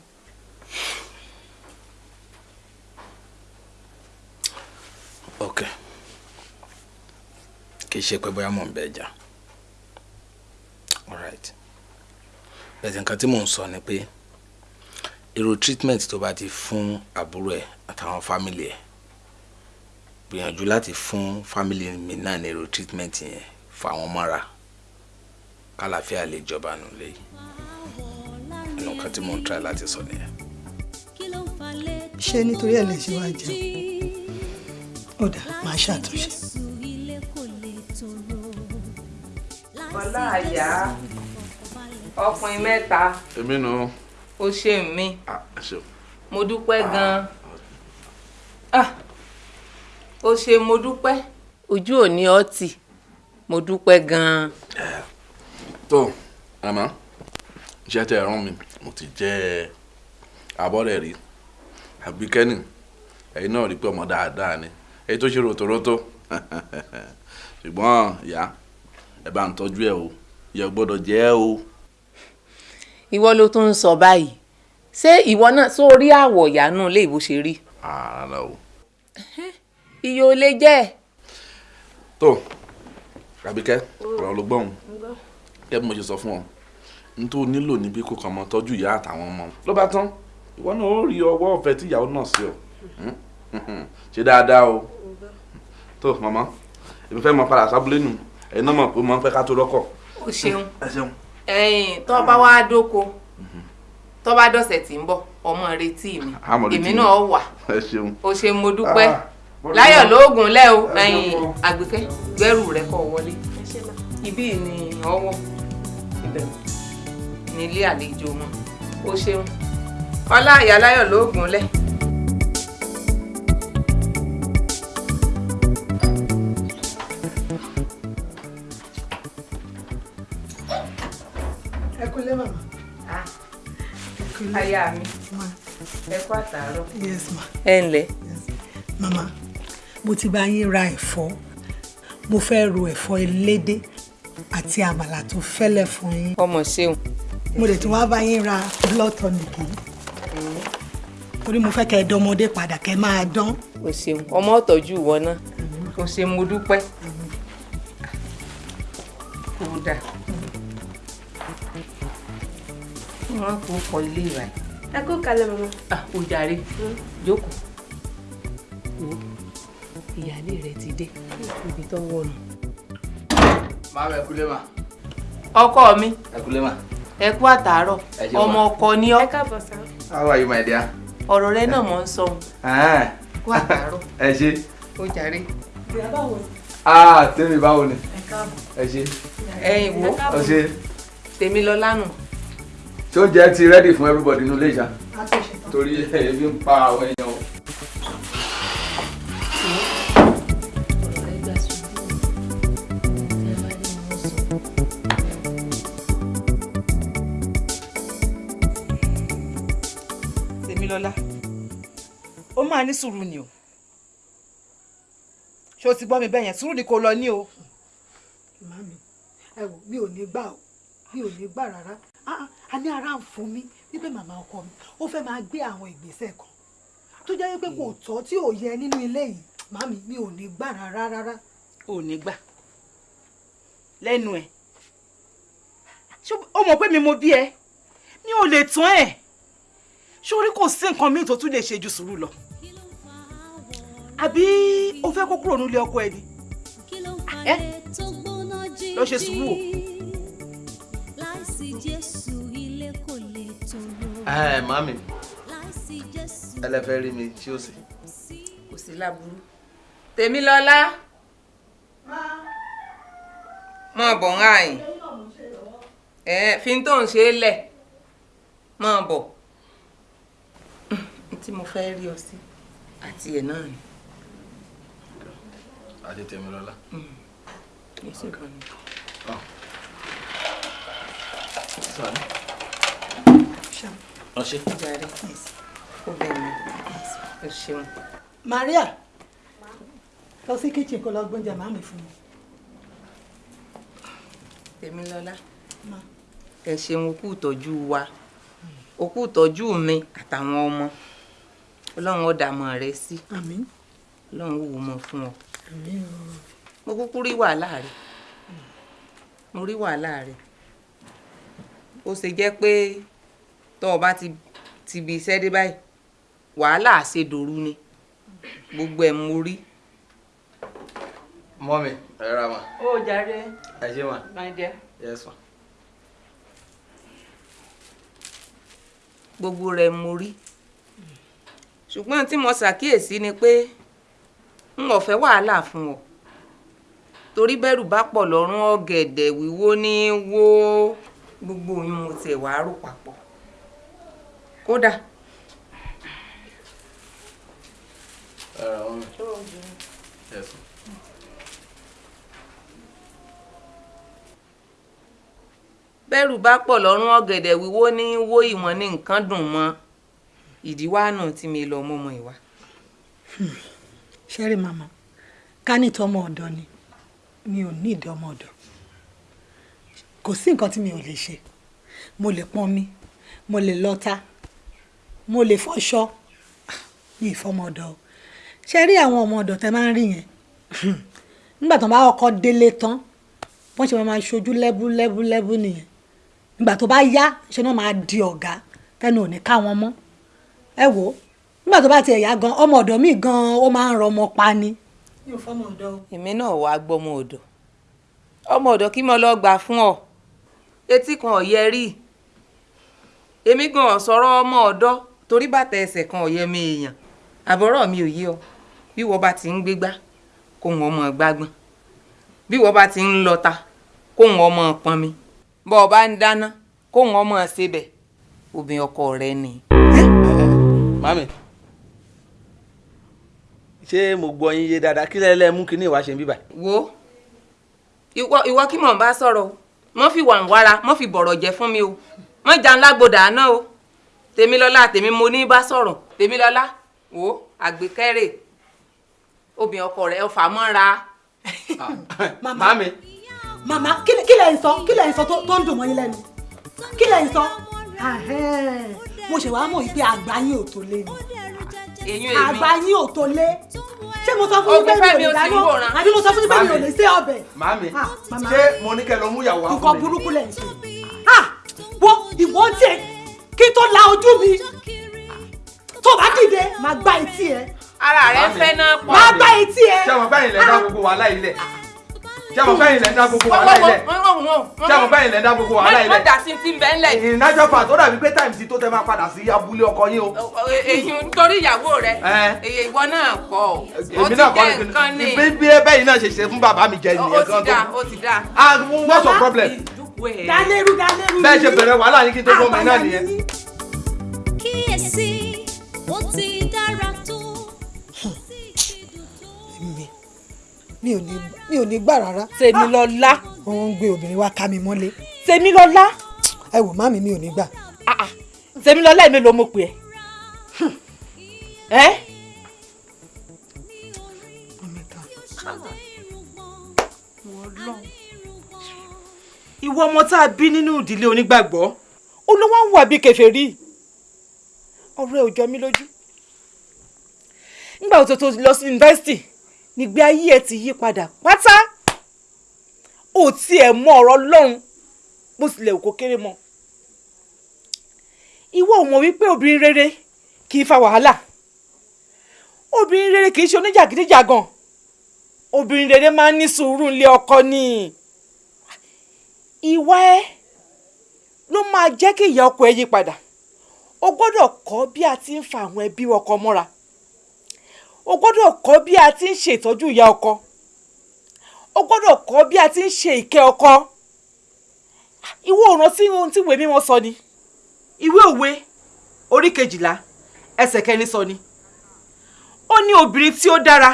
ok. Kì í ṣe pé bóyá mò ń bẹ alright bẹ̀sẹ̀ nǹkan tí mò ń sọ ni pé irú treatment tó bá ti fún àbúrò ẹ̀ àtàwọn family ẹ̀ gbìyànjú láti fún family mi náà ní irú treatment yẹn fún àwọn mọ́ra kálàfíà lè jọba nù lẹ́yìn ẹnu nǹkan tí mò ń try láti sọ nìyẹn. ṣé nítorí ẹ̀ lè ṣe wá jẹun ó dà máa ṣàtúnṣe. Ọlá àyà ọkùnrin mẹ́ta. Èmi nù. ó ṣe ṣeun. mo dúpẹ́ gan-an Ah, ó ṣe mo dúpẹ́. Ojú ò ní ọtí. Mo dúpẹ́ gan-an. tó àmọ́ iṣẹ́ tẹ́ ẹ rán mi mo ti jẹ́ abọ́rẹ̀ rí. Àbíkẹ́nì ẹ̀yin náà rí pé ọmọ dáadáa ni. Èyí tó ṣe ròtòrótó ṣùgbọ́n ìyá ẹ bá ń tọ́jú ẹ o. Ìyá gbọ́dọ̀ jẹ́ ẹ o. Ìwọ ló tún ń sọ báyìí. Ṣé ìwọ náà sórí àwọ̀ ìyanu lè bó ṣe rí? Ààrẹ o. iye ò lè jẹ́ tó Àbíkẹ́ ọ̀rọ̀ ló gbọ́n kẹ́ bí mo ṣe sọ fún ọ n tó nílò níbí kó kàn mọ́ tọ́jú ìyá àtàwọn ọmọ. Ló bá tán ìwọ náà ó rí ọwọ́ ọ̀fẹ́ tí ìyàwó náà sí ọ. Ṣe dáadáa o. Tó màmá èmi fẹ́ mọ padà sábúlé nù ẹ̀yin náà mọ̀ pé mo ń fẹ́ ká tó rọ́kọ̀. o ṣeun. Ẹ ṣeun. ẹ̀yin tó bá wá dóko tó bá dọ̀sẹ̀ tí ń bọ̀ ọmọ retí mi. Èmi náà wà. Ẹ ṣeun. o ṣe mo dúpẹ́. Ah, láyọ̀ lóògùn lẹ́ o. Ẹ ẹ̀yin àgbẹ̀kẹ́ gbẹ́rù rẹ kọ́ wọlé. Ibí ni ọwọ́ ibẹ̀. Ní ilé àlejò wọn. O ṣeun. Ọlá ìyá láyọ̀ lóògùn lẹ́. Aya mi ẹ kú àtàárọ̀. yes ma. ẹ ǹlẹ́. màmá mo ti bá yín ra ẹ̀fọ́ mo fẹ́ ro ẹ̀fọ́ elédè àti àmàlà tó fẹ́lẹ̀ fún yín. ọmọ ṣeun. mo lè tún wá bá yín ra blood tonic yìí torí mo fẹ́ kẹ́ ẹ dánmọdé padà kẹ́ ẹ máa dán. o ṣeun ọmọ ọ̀tọ́jú ìwọ náà o ṣe mo dúpẹ́ kò dà wọ́n kò kọ ilé ìwà yìí. ẹ kú kalẹ̀ mama. ah o jàre jókòó wo ìyáálé rẹ ti dé ibi tó wọnù. máa bẹ kúlé mà. ọkọ mi ẹ kúlé mà. ẹ kú àtàárọ̀ Ẹ ọmọ ọkọ ni ọ ẹ káàbọ̀ sá. how are you my dear. ọ̀rọ̀ rẹ náà mọ̀ ń sọ Ah, kú àtàárọ̀ ẹ ṣe. o jàre. ah tèmi báwo ni. ẹ ṣe. ẹ̀yin wo ọ ṣe. tèmi lọ lánàá ṣé oúnjẹ ti ready fún everybody nínú ilé ìṣá. torí ebi ń pa àwọn èèyàn o. Tèmilọ́lá ó máa ní sùúrù ni o ṣé o ti gbọ́ mi bẹ́ẹ̀ yẹn sùúrù ni kò lọ ní o. màmí ẹ wò mi ò ní gbà o mi ò ní gbà rárá a ní ara ń fún mi wípé màmá ọkọ mi ó fẹ́ máa gbé àwọn ìgbésẹ̀ kan. Tó jẹ́ wípé kò tọ́ tí ò yẹ nínú ilé yìí. Màmí mi ò ní gbà rárá rárá. ò ní gbà. Lẹ́nu ẹ̀. Ṣé o mọ̀ pé mi mo bí ẹ? Mi ò lè tán ẹ̀. Sórí kò sí nǹkan míì tó tún lè ṣe ju sùúrù lọ? Àbí o fẹ́ kó kúrò nílé ọkọ ẹ ni? Ẹ? lọ ṣe sùúrù o. ẹ jésù. ẹ lẹ fẹ́ rí mi tí ó sì. kò sí láburú. Tèmilọ́lá mọ bọ̀ ń àyìn ẹ fi ń tó ń ṣe é lẹ̀. Mọ bọ̀. Tí mo fẹ́ rí ọ sí àti ẹ̀ náà ni. àti Tèmilọ́lá. Èsì kan ni. Ọṣẹ. Jàre ó bẹ̀ mí o ṣeun. Maria. Lọ sí kitchen kó lọ gbóúnjẹ màmí fún mi. Tèmilọ́lá ẹ ṣeun okú ìtọ́jú wa. Okú ìtọ́jú mi àtàwọn ọmọ. Ọlọ́run ó dààmú rẹ sí. Àmín. Ọlọ́run ó wò mọ́ fún ọ. Àmín o. mo kúkú rí wàhálà rẹ. Mo rí wàhálà rẹ. Ó ṣe jẹ́ pé tọ́ ọ bá ti ti bi iṣẹ́ dé báyìí wàhálà àṣedòru ni gbogbo ẹ̀ mo rí. mọ́mi ẹ ra ma. ó jàre ẹ ṣe ma. my dear. yes ma. gbogbo rẹ̀ mo rí ṣùgbọ́n tí mo ṣàkíyèsí ni pé n ò fẹ́ wàhálà fún ọ torí bẹ́rù bá pọ̀ lọ́rùn ọ̀gẹ̀dẹ̀ wíwó ní wó gbogbo oyún mo tiẹ̀ wàá rò papọ̀ kódà. Ẹ ra mọ́mi. yes. Ma. bẹ́rù bá pọ̀ lọ́rùn ọ̀gẹ̀dẹ̀ wíwó ní wó ìwọ̀n ní nǹkan dùn mọ́. Ìdíwá náà tí mi lọ mọ́mọ́ ìwà. ṣẹ́rí màmá? Ká ní tọmọ ọ̀dọ̀ ni. Mi ò ní ìdí ọmọ ọ̀dọ̀. Kò sí nǹkan tí mi ò lè ṣe. Mo lè pọnmi mo lè lọta mo lè fọṣọ. Ní ìfọmọdọ ṣe rí àwọn ọmọ ọ̀dọ̀ tẹ máa ń rí yẹn? Nígbà tó bá kọ́kọ́ délé tán wọ́n ṣe máa ṣojú lẹ́bú lẹ́bú lẹ́bú nìyẹn. Nígbà tó bá yá ṣe náà máa di ọ̀gá tẹnu ò ní ká wọn ẹ wò nígbà tó bá tiẹ̀ yá gan ọmọ ọ̀dọ̀ mi gan ó máa ń rọ ọmọ pa ni. èmi náà wàá gbọ́mọ ọ̀dọ̀. Ọmọ ọ̀dọ̀ kí mo lọ gbà fún ọ. Etí kan ọ̀yẹ rí. Èmi gan ọ̀sọ̀rọ̀ ọmọ ọ̀dọ̀ torí bàtà ẹsẹ̀ kan ọ̀yẹ mi èèyàn. Àbọ̀rọ̀ mi ò yé ọ. Bí wọ́n bá ti ń gbégbá kó wọn ọmọ gbágbọ́n. Bí wọ́n bá ti ń lọta kó wọn ọmọ pọnmi. Bọ́ ọ bá ń dáná kó wọn ọmọ ṣebẹ̀ obìnrin ọkọ rẹ ni. mami ṣé mo gbọ́ yín yé dáadáa? Kí lẹ́lẹ́ mú kí ní ìwà ṣe ń bíbà. wo ìwọ ìwọ kí mò ń bá sọ̀rọ̀ o. Mọ́ fi wà ń wára mọ́ fi bọ̀rọ̀ jẹ́ fún mi o. Mọ́ jà ńlá gbòdà àná o tèmilọ́lá tèmi mo ní bá sọ̀rọ̀. Tèmilọ́lá wo àgbékẹ́rẹ́ obìnrin ọkọ rẹ̀ ọ̀fà mọ́ra. mami màmá. kí lẹ- kí lẹ ń sọ? Kí lẹ ń sọ tó ń dùn mọ́ yín lẹ́nu? Kí lẹ ń sọ? Mo ṣe wàá mọ̀ wípé àgbà yín ò tó lé ni. Àgbà yín ò tó lé. Ṣé mo sọ fún yín pé mi ò lè dáná? àbí mo sọ fún yín pé mi ò Mami. lè sé ọbẹ̀? Mami Ah, mama. ṣé mo ní kẹ́ lọ mú ìyàwó wá nǹkan burúkú lẹ̀ ń ṣe. Ah, wo ìwọ tiẹ̀ kí tó la ojú mi tó bá dìde máa gbá etí ẹ ara rẹ̀ fẹ́ náà pọ̀. máa gbá etí ẹ. ṣé àwọn báyìí lẹ dá gbogbo wàhálà ilẹ̀ ṣé àwọn báyìí lẹ dá gbogbo wàhálà ilẹ̀ ṣé àwọn báyìí lẹ dá gbogbo wàhálà ilẹ̀. dà sí ti ń bẹ́ ńlẹ̀ yìí. ìnájọ́ fà tó dàbí pé táìmù ti tó tẹ máa padà sí abúlé ọkọ yín o. èyí nítorí ìyàwó rẹ̀ èyí ìwọ náà kọ́ ó èmi ti náà kọ́ jẹ́ nǹkan ní. bí bẹ́ẹ̀ náà ṣe ṣe fún bàbá mi jẹ ó nìyẹn ti kan dá tó. ó ti dá. ah what's your problem. Dalérú dalérú bẹ́ẹ̀ ṣe bẹ̀rẹ̀ wàhálà yín kí n tó gbọ́ ọmọ iná nìyẹn. kíyèsí ó ti dára tó. mi mi ò ní mi ò ní gbà rárá. Tèmilọ́lá. wọ́n ń gbé obìnrin wá ká mi mọ́lé. Tèmilọ́lá. ẹ wò má mi mi ò ní gbà. Tèmilọ́lá èmi ló mọ̀ pé ẹ. ẹ ìwọ ọmọ tá a bí nínú ìdílé onígbàgbọ́ ó ló wá ń wà bí kèfèrí. Ọ̀rọ̀ ẹ ò jọ mí lójú. Nígbà tó tó lọ sí yunifásitì nígbé ayé ẹ ti yí padà pátá. Ò tiẹ̀ mọ ọ̀rọ̀ Ọlọ́run bó tilẹ̀ kó kéré mọ́. Ìwọ ò mọ̀ wípé obìnrin rere kì í fa wàhálà. Obìnrin rere kì í ṣe oníjàgídíjàgan. Obìnrin rere máa ń ní sùúrù nílé ọkọ ni ìwà ẹ ló máa jẹ́ kí ìyá ọkọ ẹ yí padà. O gbọ́dọ̀ kọ́ bí a ti ń fa àwọn ẹbí ọkọ mọ́ra. O gbọ́dọ̀ kọ́ bí a ti ń ṣe ìtọ́jú ìyá ọkọ. O gbọ́dọ̀ kọ́ bí a ti ń ṣe ìkẹ́ ọkọ. Ìwọ ò rántí ohun tí ìwé mímọ́ sọ ni? Ìwé òwe orí kejìlá ẹsẹ̀ kẹrin sọ ni. Ó ní obìnrin tí ó dára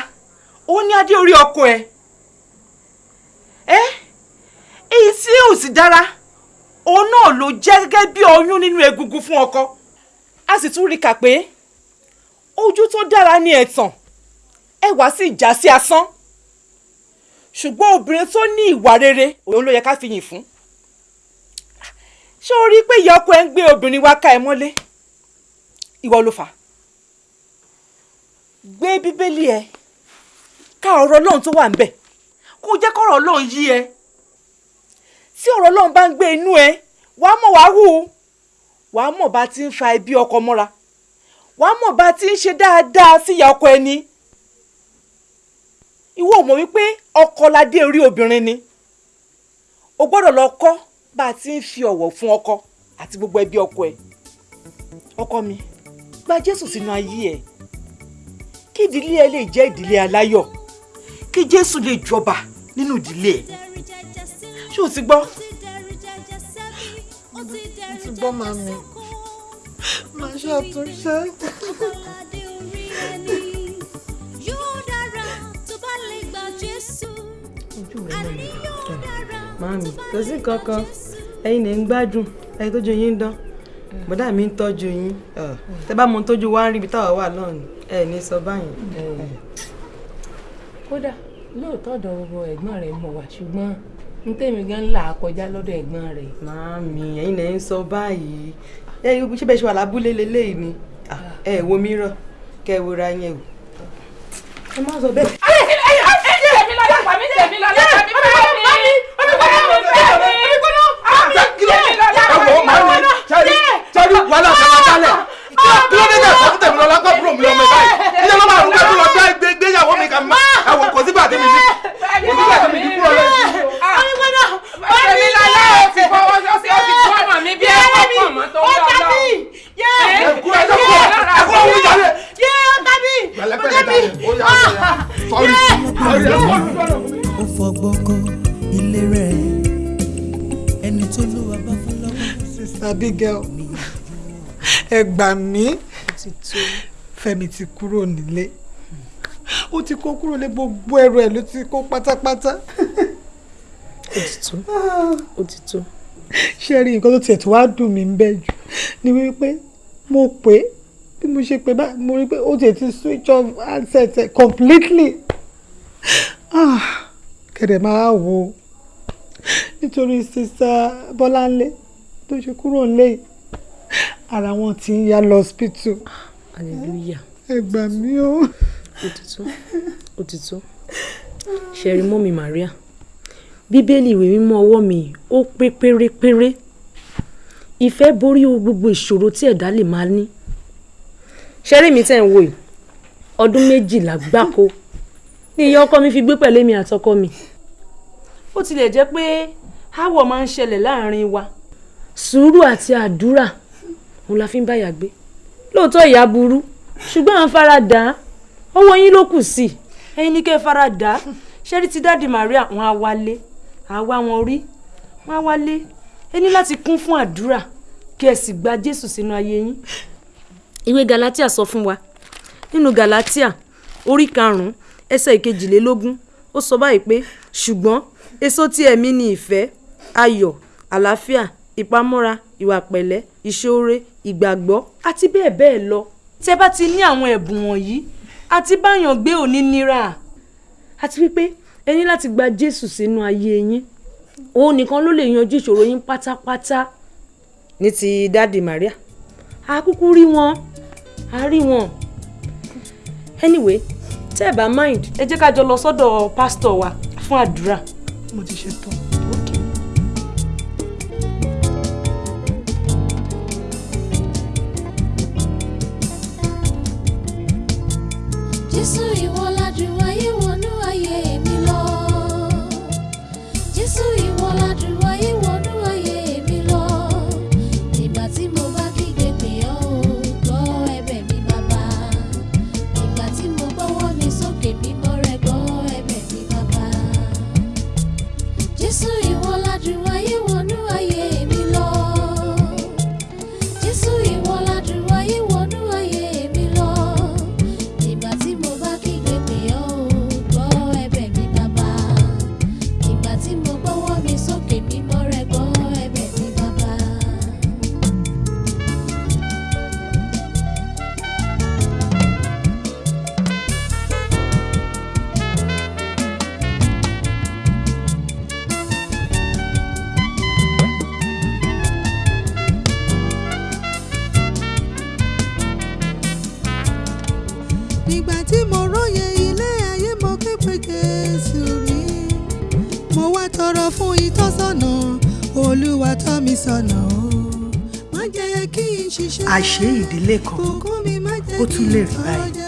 ó ní adé orí ọkọ ẹ. Ẹ èyí tí ò sì dára òun náà ló jẹ́ gẹ́gẹ́ bí ọyún nínú egungun fún ọkọ. A sì tún rí kà pé ojú tó dára ní ẹ̀tàn ẹwà sì já sí asán. Ṣùgbọ́n obìnrin tó ní ìwà rere òun ló yẹ ká fi yìn fún. Ṣé o rí pé ìyá ọkọ ẹ ń gbé obìnrin wá ká ẹ mọ́lé? Ìwọ ló fà gbé bíbélì ẹ ká ọ̀rọ̀ Ọlọ́run tó wà ńbẹ̀ kó jẹ́ kọ́rọ̀ Ọlọ́run yí ẹ tí ọ̀rọ̀ Ọlọ́run bá ń gbé inú ẹ wàá mọ̀ wàá hù wàá mọ̀ bá ti ń fa ẹbí ọkọ mọ́ra. Wàá mọ̀ bá ti ń ṣe dáadáa sí ìyá ọkọ ẹni. Ìwọ ò mọ̀ wípé ọkọ ládé orí obìnrin ni. O gbọ́dọ̀ lọ kọ́ bá a ti ń fi ọ̀wọ̀ fún ọkọ àti gbogbo ẹbí ọkọ ẹ. Ọkọ mi gba Jésù sínú ayé ẹ. Kí ìdílé ẹ lè jẹ́ ìdílé aláyọ̀. Kí Jésù lè jọba nínú ìdílé ẹ ṣé o ti gbọ́. mo ti gbọ́ màmí màá ṣàtúnṣe. Màámi, kò sí kankan. Ẹ̀yin lè ń gbádùn. Ẹ̀yin tójú yín ń dán. Bọ̀dá mi ń tọ́jú yín. Tẹ bá mọ tójú wa ń rí ibi táwa wà ni. Ẹ ní sọ báyìí. kódà lóòótọ́ ọ̀dọ̀ gbogbo ẹ̀gbọ́n rẹ̀ mọ̀ wá ṣùgbọ́n n tèmi gan là kọjá lọ́dọ̀ ẹ̀gbọ́n rẹ̀. màámi ẹ̀yin lẹ ń sọ báyìí ẹ ṣé bẹ́ẹ̀ ṣe wà lábúlé leléyìí ni Ah, ẹ wo mìíràn kẹ wo ra yẹn o ẹ má sọ bẹ́ẹ̀. wàhálà kan máa dálẹ̀ kí fún lọ́wọ́. Ẹ gbà mí. Fẹ́mi ti kúrò nílé. Ó ti kó kúrò lé gbogbo ẹrù ẹ̀ ló ti kó pátápátá. ó ti tó. Ó ti tó. ṣé rí nǹkan tó tiẹ̀ tó wá dùn mí ń bẹ̀ jù? Ni wípé mo pè é bí mo ṣe pè báyìí mo rí pé ó tiẹ̀ ti switch off handset completely. Ah, kẹ̀dẹ̀ máa wò ó. Nítorí sista Bọ́láńlé tó ṣe kúrò nílé yìí ara wọn ti ń yá lọ hospital. Hallelujah. Ẹ gbà mí o. ti tó ṣẹ̀rí mọ́mì Maria? Bíbélì ìwé mímọ́ ọwọ́ mi ó pé pérépéré. Ìfẹ́ borí o gbogbo ìṣòro tí ẹ̀dá lè máa ní. Ṣẹ́rí mi tẹ̀ ń wò yìí? Ọdún méjìlá gbáko. Ní ìyá ọkọ mi fi gbé pẹ̀lú èmi àtọkọ mi. Ó tilẹ̀ jẹ́ pé áwọ̀ máa ń ṣẹlẹ̀ láàárín wa. Sùúrù àti àdúrà òun la fi ń báyà gbé. Lóòótọ́ ìyá burú ṣùgbọ́n à ń fara dà á ọwọ́ yín ló kù sí. Ẹ̀yin ní kẹ́ ẹ fara dà á ṣẹ́rí ti dáàdì Maria? Wọn á wálé. Á wá wọn rí wọn á wálé. Ẹ ní láti kún fún àdúrà kí ẹ sì gba Jésù sínú ayé yín. Ìwé Galatia sọ fún wa. Nínú Galatia orí karùn-ún ẹsẹ̀ ìkejìlélógún ó sọ báyìí pé ṣùgbọ́n èso tí ẹ̀mí ni ìfẹ́ ayọ̀ àlàáfíà ìpamọ́ra ìwà pẹ̀lẹ́ ìṣoore ìgbàgbọ́ àti bẹ́ẹ̀ bẹ́ẹ̀ lọ. Tẹ́ bá ti ní àwọn ẹ̀bùn wọ̀nyí àti báyàn gbé òní nira. Àti wípé ẹ ní láti gba Jésù sínú ayé yín. Òun nìkan ló lè yanjú ìṣòro yín pátápátá. Ní ti dáàdì Maria. A kúkú rí wọn. A rí wọn. Anyway tẹ́ ẹ bá mind ẹ jẹ́ ká jọ lọ sọ́dọ̀ pásítọ̀ wa fún àdúrà. mo ti ṣe tán. Jésù ládùn ayé wọnú ayé àṣé ìdílé kan ó tún lè rí báyìí.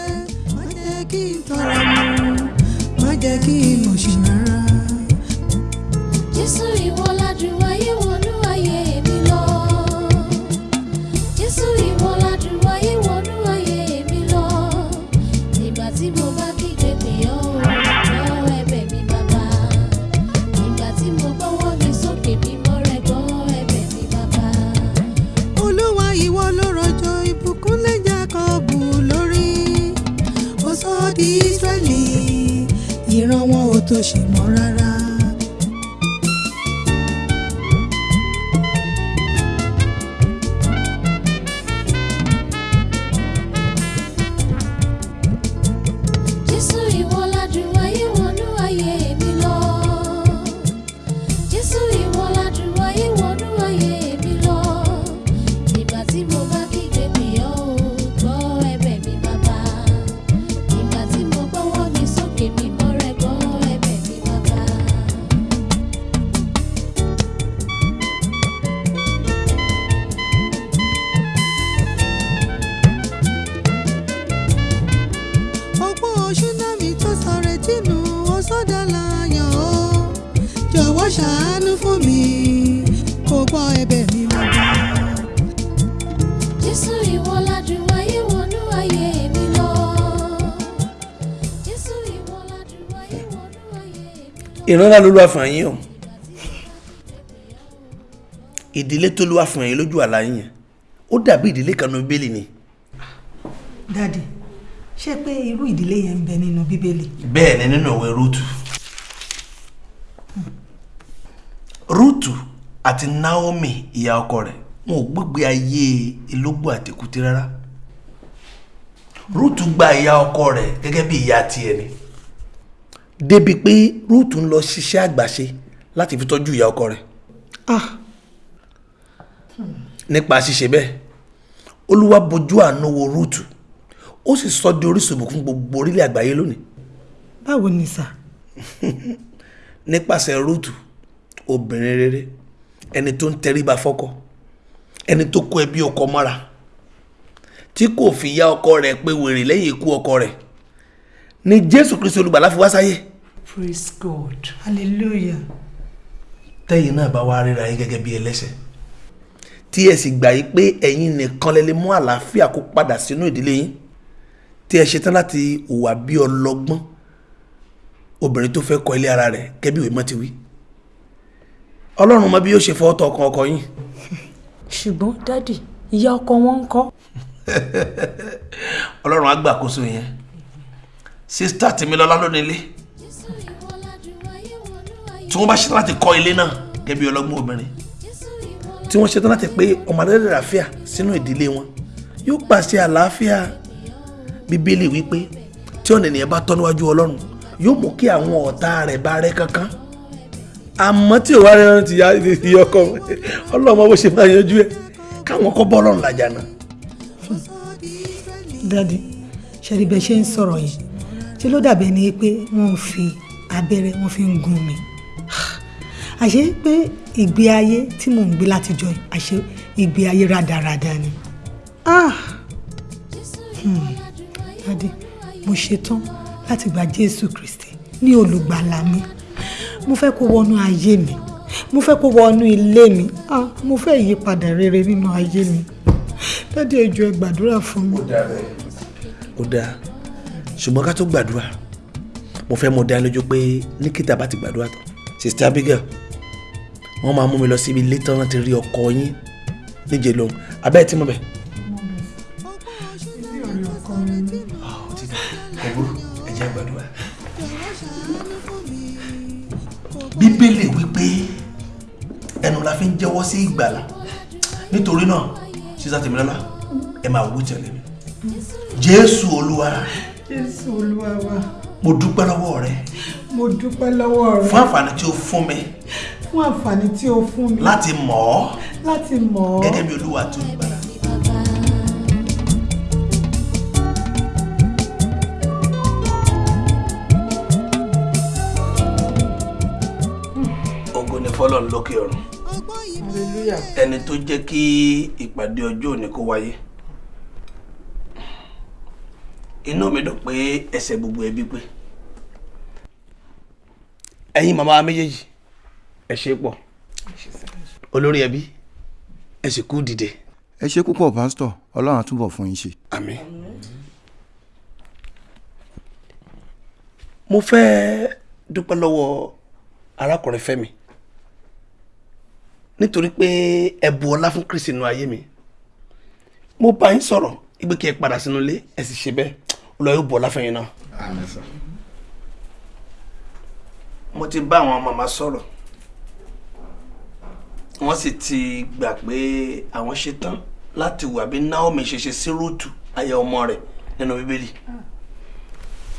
Jésù ìwọ ládùn ayé wọnú ayé mi lọ. Jésù ìwọ ládùn ayé wọnú ayé mi lọ. ìran ńlá ló lọ́wọ́ fún yín o ìdílé tó lọ́wọ́ fún yín lójú àlá yín ó dàbí ìdílé kan ní bíbélì ni dádì ṣé pé irú ìdílé yẹn ń bẹ nínú bíbélì. bẹ́ẹ̀ ni nínú ìwé rúùtù rúùtù àti naomi ìyá ọkọ rẹ̀ wọn ò gbégbé ayé ìlógbò àtẹkùtì rárá. Rúùtù gba ìyá ọkọ rẹ̀ gẹ́gẹ́ bí ìyá tiẹ̀ ni. Débi pé rúùtù ń lọ ṣiṣẹ́ àgbàṣe láti fi tọ́jú ìyá ọkọ rẹ̀. Ah! Nípa ṣíṣe bẹ́ẹ̀ olúwa bojú àánú wo rúùtù ó sì sọ di orísun ìbùkún gbogbo orílẹ̀ àgbáyé lónìí. Báwo ni sà. nípasẹ̀ rúùtù obìnrin rere ẹni tó ń tẹríba fọ́kọ ẹni tó kó ẹbí ọkọ mọ́ra tí kò fi yá ọkọ rẹ̀ pé wèrè lẹ́yìn ikú ọkọ rẹ̀. Ni jésù kristu olùgbàlà fi wá sáyé. Praise god. Hallelujah. tẹ́yìn náà bá wá ríra yín gẹ́gẹ́ bí ẹlẹ́ṣẹ̀ tí ẹ sì gbà yí pé ẹ̀yin nìkan lè lè mú àlàáfíà kó padà sínú ìdílé yín tí ẹ ṣetán láti hùwà bí ọlọ́gbọ́n obìnrin tó fẹ́ kọ́ ilé ara rẹ̀ kẹ́bí ìwé mọ́ ti wí. Ọlọ́run mọ bí yóò ṣe fọwọ́ tọ ọkàn ọkọ yín ṣùgbọ́n dádì ìyá ọkọ wọn ń kọ́. ọlọ́run á gbàkóso yẹn. Sísítà tèmílọ́lá ló nílé tí wọ́n bá ṣetán láti kọ́ ilé náà kẹ́bí ọlọ́gbọ́n obìnrin tí wọ́n ṣetán láti pé ọmọ adẹ́rẹ́ àlàáfíà sínú ìdílé wọn yóò pàṣẹ àlàáfíà. Bíbélì wípé tí ọ̀nà ènìyàn bá tọ́ níwájú ọlọ́run yóò mú kí àwọn ọ̀tá rẹ̀ bá rẹ́ kankan àmọ́ tí òwá rẹ̀ ti ya ìyá ọkọ ọlọ́mọ bó ṣe máa yanjú ẹ̀. Káwọn kọ́ bọ́ ọlọ́run làjà náà. dádì ṣẹ́ni bẹ́ẹ̀ ṣe ń sọ̀rọ̀ yìí? Ṣé ló dàbí ẹni pé wọ́n ń fi abẹ́rẹ́ wọ́n fi ń gún mi? Àṣé pé ìgbé ayé tí mò ń gbé látijọ́ àṣé ìgbé ayé rádaràda ni? Ah! Hmm. dádì mo ṣetán láti gba jésù kristi ní olùgbàlà mi mo fẹ́ kó wọnú ayé mi. Mo fẹ́ kó wọnú ilé mi. Ah mo fẹ́ ìyípadà rere nínú ayé mi. Dádì ẹ jọ̀ọ́ ẹ gbàdúrà fún mi. ó dáa ṣùgbọ́n ká tó gbàdúrà mo fẹ́ mọ dá lójú pé ní kíta bá ti gbàdúrà tán sista abigail wọ́n máa mú mi lọ síbi ilé tán láti rí ọkọ yín níje lóhùn abẹ́ tí mo bẹ̀. Bíbélì wípé ẹnu la fi ń jẹ́wọ́ sí ìgbàlà. Nítorí náà sísá tèmílọ́lá ẹ máa wú tẹ̀lé mi. Jésù olúwa. Jésù olúwa wa. Mo dúpẹ́ lọ́wọ́ rẹ. Mo dúpẹ́ lọ́wọ́ rẹ. Fún àǹfààní tí o fún mi. Fún àǹfààní tí o fún mi. Láti mọ̀ ọ́. Láti mọ̀ ọ́. Gẹ́gẹ́ bí olúwa tó gbàlà. Fọ́lọ́run lókè ọ̀run. Ẹni tó jẹ́ kí ìpàdé ọjọ́ òní kó wáyé. Inú mi dùn pé ẹsẹ̀ gbogbo ẹbí pé. Ẹ̀yin màmá méjèèjì ẹ ṣe pọ̀ olórí ẹbí ẹ sì kú dìde. ẹ ṣe púpọ̀ pásítọ̀ ọlọ́run á túbọ̀ fún yín ṣe. àmín. mo fẹ́ dúpẹ́ lọ́wọ́ arákùnrin Fẹ́mi nítorí pé ẹ bu ọlá fún Kristi nínú ayé mi mo bá yín sọ̀rọ̀ ìgbé kí ẹ padà sínú ilé ẹ sì ṣe bẹ́ẹ̀ olùwà yóò bu ọlá fún yín náà. àmín sà. mo ti bá àwọn màmá sọ̀rọ̀ wọ́n sì ti gbà pé àwọn ṣetán láti wà bí Naomi ṣe ṣe sí Rúùtù aya ọmọ rẹ̀ nínú Bíbélì.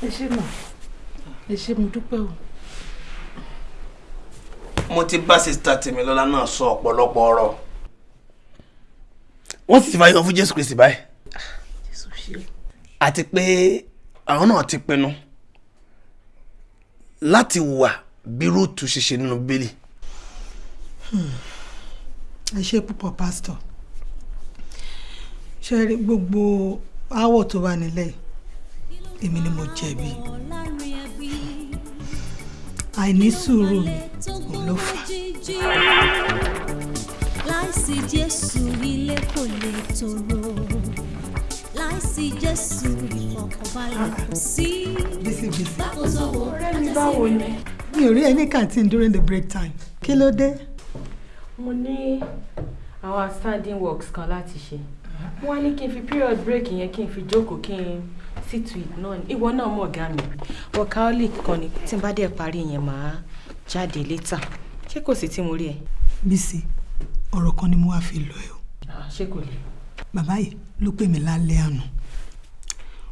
ẹ ṣé mà ẹ ṣé mo dúpẹ́ o. mo ti bá sista Tèmilọ́lá náà sọ ọ̀pọ̀lọpọ̀ ọ̀rọ̀. Wọ́n sì ti fàyè wọn fún Jésù Kristi báyìí. Àti pé àwọn náà ti pinnu láti wà bí Rúùtù ṣe ṣe nínú Bíbélì. ẹ ṣe púpọ̀ pásítọ̀ ṣe rí gbogbo aáwọ̀ tó wà nílẹ̀ èmi ni mo jẹ̀bi àìní sùúrù mi òun ló fà láìsí jésù ilé kò lè tòrò láìsí jésù ìfọkànbalẹ̀ kò sí. ọ̀rẹ́ mi báwo ni. mi ò rí ẹni canteen during the break time kí ló dé. mo ní àwọn outstanding works kan láti ṣe wọ́n á ní kí n fi period break yẹn kí n fi jókòó kí n it náà ni ìwọ náà mọ̀ ọ̀gá mi workaholic kan ni tí n bá dẹ̀ parí yẹn màá jáde later ṣé kò sí tí mo rí ẹ. Bísí ọ̀rọ̀ kan ni mo wá fi lọ ẹ o. ṣé kò lè. bàbá yìí ló pè mí lálẹ́ àná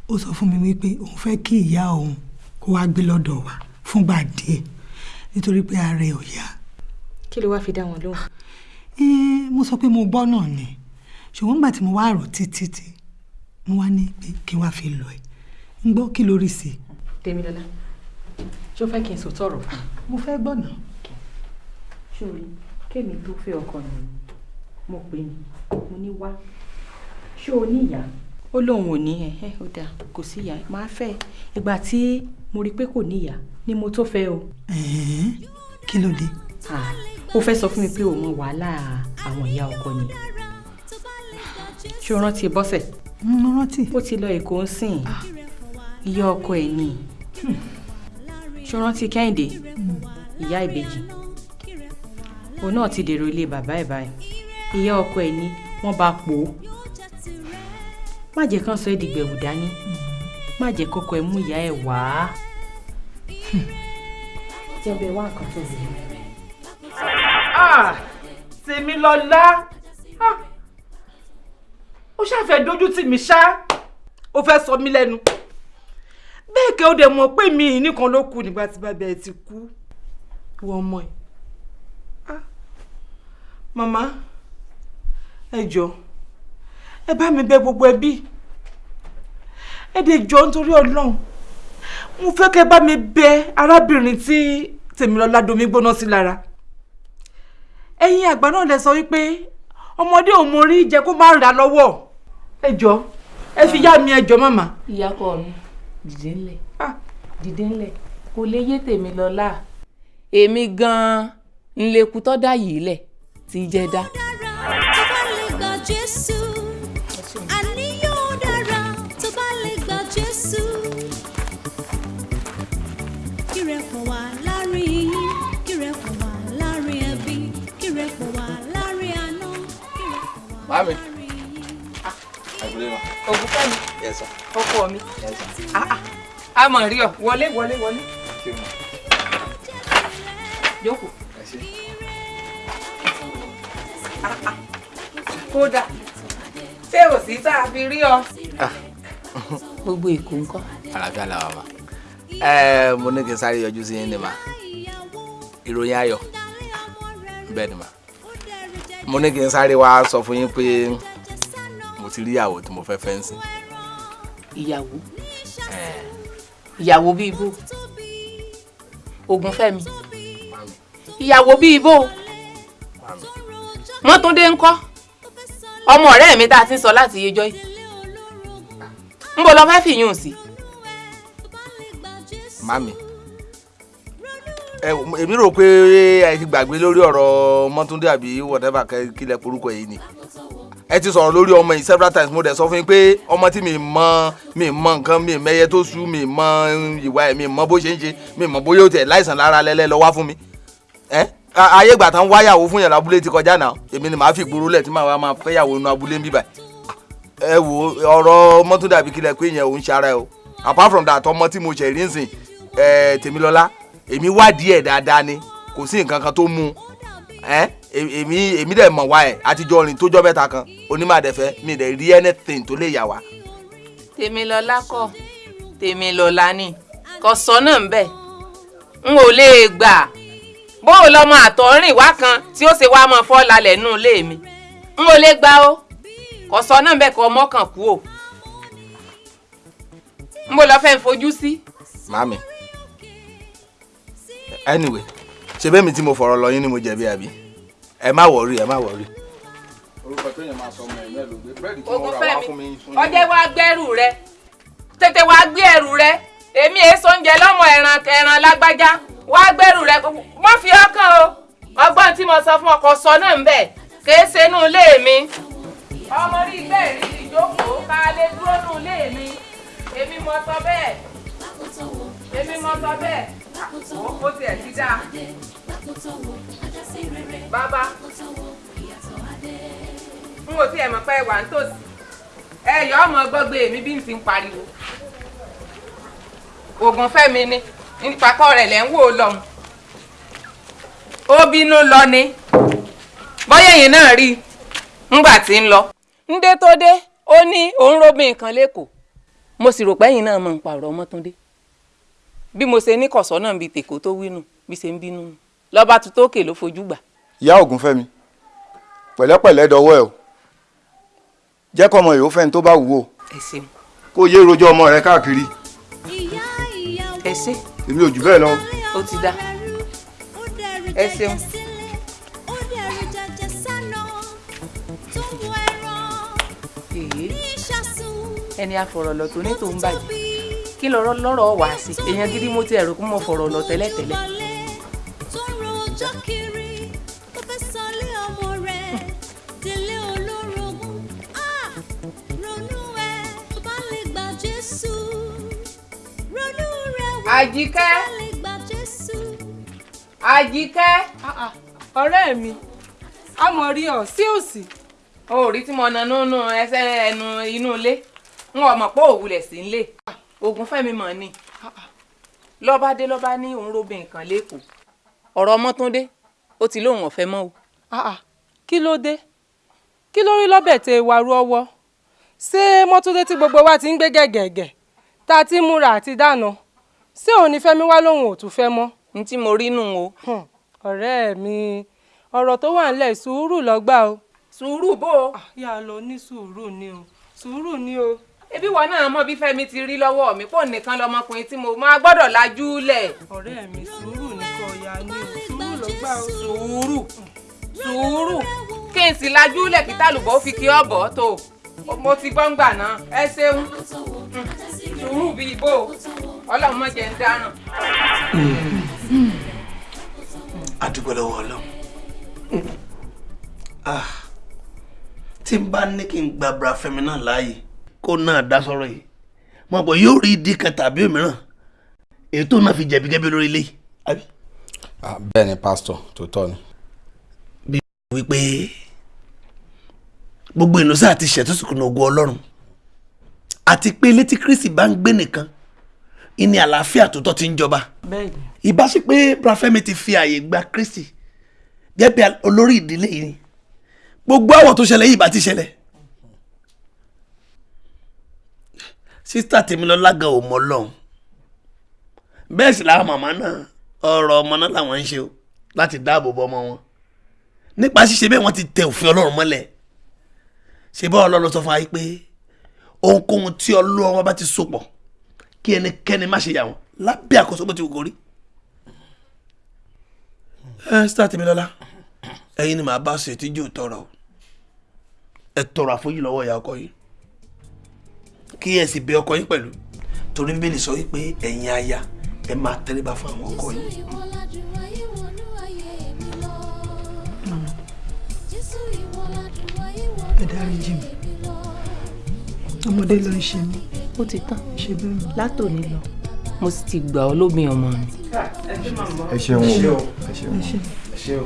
ó sọ fún mi wípé òun fẹ́ kí ìyá òun kó wá gbé lọ́dọ̀ wa fúngbà díẹ̀ nítorí pé ara ẹ̀ ò yá. kí ló wá fi dá wọn lóhùn. Mo sọ pé mo gbọ́ náà ni ṣùgbọ́n nígbà tí mo wá rò títí tí mo wá ní pé kí n wá fi lọ ẹ̀ ń gbọ́ kí lórí sí i. Tèmilọ́lá o fẹ́ kí n sọ tọrọ fún mo fẹ́ gbọ́ náà. ṣórí kémi tó fẹ́ ọkọ mi mo pè ní mo ní wá ṣé o ní ìyá ó lóun ò ní ẹ ẹ ó dáa kò sí ìyá máa fẹ́ ìgbà tí mo rí i pé kò ní ìyá ni mo tó fẹ́ o. Kí ló dé. Ah, ó fẹ́ sọ fún mi pé òun mọ wàhálà àwọn ìyá ọkọ ni ṣé o rántí bọ́sẹ̀. mo rántí. ó ti lọ èkó ń sìn ìyá ọkọ ẹ̀ ni. O rántí kẹ́hìndé? Ìyá ìbejì. Òun náà ti dèrò ilé bàbá ẹ̀ báyìí. Ìyá ọkọ ẹ̀ ni wọ́n bá pò ó. Má jẹ́ kán sọ ẹ́ dìgbẹ̀wò dání. Má jẹ́ kọ́kọ́ ẹ mú ìyá ẹ̀ wá. tí ẹ bẹ wá nǹkan tó sì. Ah, Tèmilọ́lá Ah, ó ṣàfẹ́ dójú tì mí ṣá. Ó fẹ́ sọ mí lẹ́nu bẹ́ẹ̀ kẹ́ ó dẹ̀ mọ̀ pé mi nìkan ló kù nígbà tí bàbá ẹ̀ ti kú. Wọ́n mọ̀ ẹ́. Ah, màmá ẹ jọ ẹ bá mi bẹ̀ gbogbo ẹbí. Ẹ dẹ̀ jọ nítorí Ọlọ́run. Mo fẹ́ kẹ́ bá mi bẹ̀ arábìnrin tí Tèmilọ́lá domi gbóná sí lára. Ẹ̀yin àgbà náà lẹ sọ wípé ọmọdé ò mọ orí jẹ kó má rà lọ́wọ́. Ẹ jọ ẹ fi yá mi ẹ jọ màmá. ìyàkọ mi dìde ńlẹ̀ dìde ńlẹ̀ kò lè yé tèmi lọ́la èmi gan-an ńlẹ́kù tó dá yìí lẹ̀ tí jẹ́ dá. lè lè Mami. láàárín yín. Àgbélé ma. ògùnfẹ́mi Yes sir. Ọkọ mi. Ah, ah. a mọ̀ rí ọ wọlé wọlé wọlé jókòó ṣé. kódà ṣé ò sí tá a fi rí ọ. gbogbo èkó ńkọ́. Àlàáfíà làwọn ma. Mo ní kí n sáré yọjú sí yín ni ma. Ìròyìn ayọ̀. Bẹ́ẹ̀ ni ma. Mo ní kí n sáré wá sọ fún yín pé mo ti rí ìyàwó tí mo fẹ́ fẹ́ ń sìn. Ìyàwó ìyàwó bíi ibo ògúnfẹ́mi ìyàwó bíi ibo mọ́túndé ńkọ́ ọmọ ọ̀rẹ́ mi tá a ti ń sọ láti yejọ́ yìí ń bọ̀ lọ fẹ́ fìyún sí. Mami. Èmi rò pé ẹ ti gbàgbé lórí ọ̀rọ̀ Mọ́túndé àbí whatever kílẹ̀ porúkọ yìí ni. Ẹ ti sọ̀rọ̀ lórí ọmọ yìí several times. Mo dẹ̀ sọ fún yín pé ọmọ tí mi mọ mi mọ nǹkan mi mẹyẹ tó sú mi mọ ìwà ẹ̀ mi mọ bó ṣe ń ṣe mi mọ bóyá ó tẹ̀ láìsàn lára lẹ́lẹ́ lọ wá fún mi. Ẹ ayé ìgbà tán wáyàwó fún yàn lábúlé ti kọjá náà. Èmi ni màá fi gbòòrò lẹ̀ tí màá máa fẹ́yàwó inú abúlé ń bíbà. Ẹ wo ọ̀rọ̀ Mọ́túndé àbí kílẹ̀ pé yẹn ò ń ṣe ara ẹ o. Apart from that ọmọ tí mo ṣe rí ń sìn ẹ Tèmilọ́lá èmi wádìí ẹ̀ dáadáa ni. Kò sí nǹkan kan tó mú ẹ èmi èmi dẹ̀ mọ̀ wá ẹ̀. Àtijọ́ rìn tójọ́ mẹ́ta kan. Onímọ̀àdẹ́fẹ́ mi dẹ̀ rí anything tó lè yà wá. tèmilọ́lá kọ́. Tèmilọ́lá ni. Kò sọ náà ń bẹ̀. N ò lè gbà. Bó o lọ́mọ àtọ̀rìn wá kan tí ó ṣe wá mọ́ fọ́ lálẹ́ nù ilé mi. N ò lè gbà o. Kò sọ náà ń bẹ̀ kọ́ mọ́kàn kú o. N bò lọ́ fẹ́ fojú sí. màámi anyway ṣe bẹ́ẹ̀ mi tí mo fọ̀rọ̀ lọ yín ni mo jẹ̀bi àbí ẹ má wọ̀rí ẹ má wọ̀rí. orúkọ tó yẹn máa sọ ọmọ ẹ̀ náà ló gbé. Búrẹ́dì tí mo rà wá fún mi. ọjẹ́ wá gbẹ́rù rẹ. Tètè wá gbé ẹrù rẹ. Èmi èso oúnjẹ lọ́mọ ẹran ẹran lágbájá. Wá gbẹ́rù rẹ. Má fi ọkàn o. Ọgbọ́n tí mo sọ fún ọkọ sọ náà ń bẹ̀. Kèé ṣe inú ilé mi. ọmọ rí bẹ́ẹ̀ rí ìjókòó ká lè dúró nù ilé mi. Èmi mo sọ bẹ́ẹ̀. Èmi mo sọ bẹ́ẹ̀. Ó tiẹ̀ ti dáa. Bàbá. N ò tiẹ̀ mọ̀ pé ẹ wà nítòsí. Ẹ yọ ọmọ gbọ́gbé mi bí n ti ń pariwo. Oògùn fẹ́mi ni nípakọ́ rẹ̀ lẹ́ ń wò ó lọ́hùn ó bínú lọ ni. Bọ́yá ẹ̀yìn náà rí i ńgbà tí ń lọ. ńdé tó dé ó ní òun robin nǹkan lẹ́kọ̀ọ́ mo sì rò pé ẹ̀yìn náà mọ̀ ń pààrọ̀ ọmọtúndé. Bí mo ṣe ní kọ̀sọ́ náà bíi tèkó tó wínú bí ṣe ń bínú. Lọ́ba tó tókè ló fojú gbà. Ìyá ògúnfẹ́mi pẹ̀lẹ́pẹ̀lẹ́ dọwọ́ ẹ o jẹ́ kọ́mọ yòó fẹ́ni tó bá wù ú ṣeun kó yé rojọ́ ọmọ rẹ káàkiri ẹ ṣe èmi ò jù bẹ́ẹ̀ lọ. ó ti dá ẹ ṣeun. ẹni afọ̀rọ̀lọ̀ tó ní tòun bàjẹ́ kí lọ́rọ̀ lọ́rọ̀ wá sí èèyàn gidi mo ti ẹ̀rù kó mọ̀ fọ̀rọ̀ lọ tẹ́lẹ̀tẹ́lẹ̀. Àjíkẹ́. Àjíkẹ́. ọ̀rẹ́ mi a mọ̀ rí ọ sí òsì. o ò rí tí mo na nínú ẹsẹ̀ ẹnu inú ilé. N ò mọ̀ pé òwúlẹ̀ sí ń lè ogun fẹ́mi mọ̀ ni. Lọ́ba dé lọ́ba ní òun robin nǹkan lẹ́kọ̀ọ́ ọ̀rọ̀ ọmọtúndé ó ti lóun ọ̀fẹ́ mọ́ o. kí ló dé? Kí ló rí lọ́bẹ̀ tẹ wàrú ọwọ́? Ṣé mọ́túndé tí gbogbo wa ti ń gbé gẹ̀gẹ̀gẹ̀ tá a ti múra àti dáná ṣé òun ní fẹ́mi wá lóhun ò tún fẹ́ mọ́. n tí mo rí nù o. ọ̀rẹ́ mi ọ̀rọ̀ tó wà ńlẹ̀ sùúrù lọ́gbà o. sùúrù bó o. yà á lọ ní sùúrù ni o sùúrù ni o. ebi wọn náà mọ bí Fẹ́mi ti rí lọ́wọ́ mi pò nìkan lọmọkùnrin tí mo máa gbọ́dọ̀ lajú lẹ̀. ọ̀rẹ́ mi sùúrù kò yá ni o sùúrù lọ́gbà o. sùúrù sùúrù kí n sì lajú lẹ̀ kí tálùbọ̀ fi kí ọ̀bọ̀ tó mo ti gbọ́ ń gbà náà. Ẹ ṣeun. Sùúrù bíi ibo ọlọ́run mọ̀ jẹ́ ń dáràn. adúgbò lọ́wọ́ ọlọ́run. Ah, tí n bá ní kí n gba bra Fẹ́mi náà láàyè kó náà dá sọ̀rọ̀ yìí. Mo bọ̀ yóò rí ìdí kan tàbí òmíràn. Èyí tó náà fi jẹ̀bi gẹ́gẹ́ lórí ilé yìí àbí. bẹ́ẹ̀ ni pásítọ̀ tó tọ́ ni. bí wípé gbogbo ìnusẹ́ àti ìṣẹ́ tó sì kùnà ògo ọlọ́run. Àti pé ilé tí Kristi bá ń gbé nìkan ìní àlàáfíà tó tọ́ ti ń jọba. Ìbá sí pé bra Fẹ́mi ti fi àyè gba Kristi gẹ́gẹ́ bí olórí ìdílé yìí gbogbo àwọ̀ tó ṣẹlẹ̀ yìí bá ti ṣẹlẹ̀. Sísítà Tèmilọ́lá gan ò mọ Ọlọ́run. Bẹ́ẹ̀ sì làwọn màmá náà ọ̀rọ̀ ọmọ náà làwọn ń ṣe o láti dáàbò bo ọmọ wọn. Nípa ṣíṣe bẹ́ẹ̀ wọ́n ti tẹ òfin Ọlọ́run mọ́lẹ̀ ṣe bá Ọlọ́run sọ fún wa pé ohunkóhun tí Ọlọ́run bá ti so pọ̀ kí ẹnikẹ́ni má ṣe yà wọ́n lábẹ́ àkóso bó ti wù kó rí. Ẹ sísítà Tèmilọ́lá ẹ̀yin ni màá bá ṣe tíjú tọrọ ẹ tọrọ àforíjì lọ́wọ́ ìyá ọkọ yìí kí ẹ sì bẹ ọkọ yín pẹ̀lú. Torí bíbélì sọ wípé ẹ̀yin aya ẹ máa tẹríba fún àwọn ọkọ yín. Ẹ dáríjì mi ọmọdé ló ń ṣe mí ó ti tán ṣe bẹ́ẹ̀ mọ́. látòní lọ mo sì ti gbà ọ́ lómi ọmọ mi. ẹ ṣeun o ẹ ṣeun ẹ ṣe. ẹ ṣé o.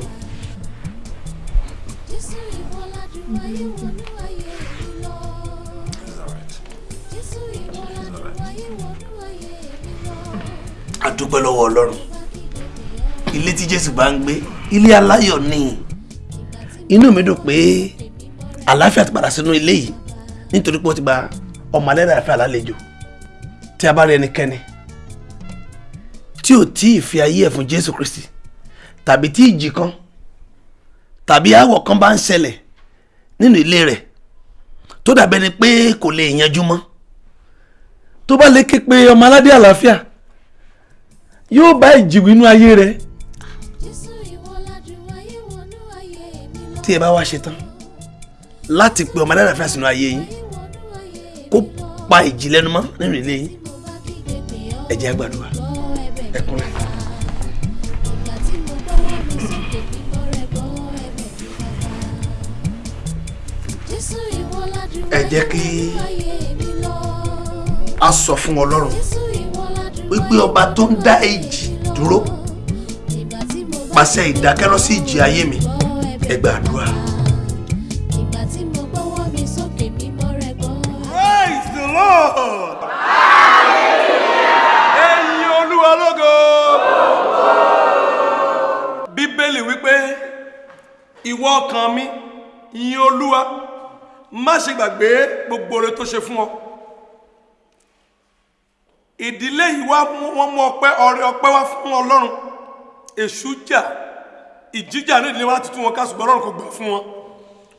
a dúpẹ́ lọ́wọ́ ọlọ́run ilé tí jésù bá ń gbé ilé aláyọ̀ ni inú mi dùn pé àlàáfíà ti padà sínú ilé yìí nítorí pé ó ti gba ọmọ alẹ́ àlàáfíà lálejò. Tí a bá rí ẹnikẹ́ni tí ò tí ì fi ayé ẹ̀ fún jésù kristi tàbí tí ìjì kan tàbí aáwọ̀ kan bá ń ṣẹlẹ̀ nínú ilé rẹ̀ tó dàbẹ́ ni pé kò lè yanjú mọ́. Tó bá lè ké pe ọmọ aládé àlàáfíà yóò bá ìjìwò inú ayé rẹ̀. Tí ẹ bá wá ṣetán láti pe ọmọ aládé àlàáfíà sínú ayé yín kó pa ìjì lẹ́nu mọ́ nínú ilé yín ẹ jẹ́ àgbàdua ẹ kúnlẹ̀. ẹ jẹ́ kí a sọ fún ọlọ́run wípé ọba tó ń dá èjì dúró pàṣẹ ìdákẹ́rọ́ ìjì ayé mi ẹ gbàdúrà. Lord. Ẹyin Olúwa lógo. Bíbélì wípé ìwọ ọkàn mi yin Olúwa má ṣe gbàgbé gbogbo oore tó ṣe fún ọ. Ìdílé yìí wá wọ́n mú ọpẹ́ ọrẹ ọpẹ́ wá fún Ọlọ́run. Èṣù jà ìjíjà ní ìdílé wa tú wọn ká ṣùgbọ́n Ọlọ́run kò gbà fún wọn.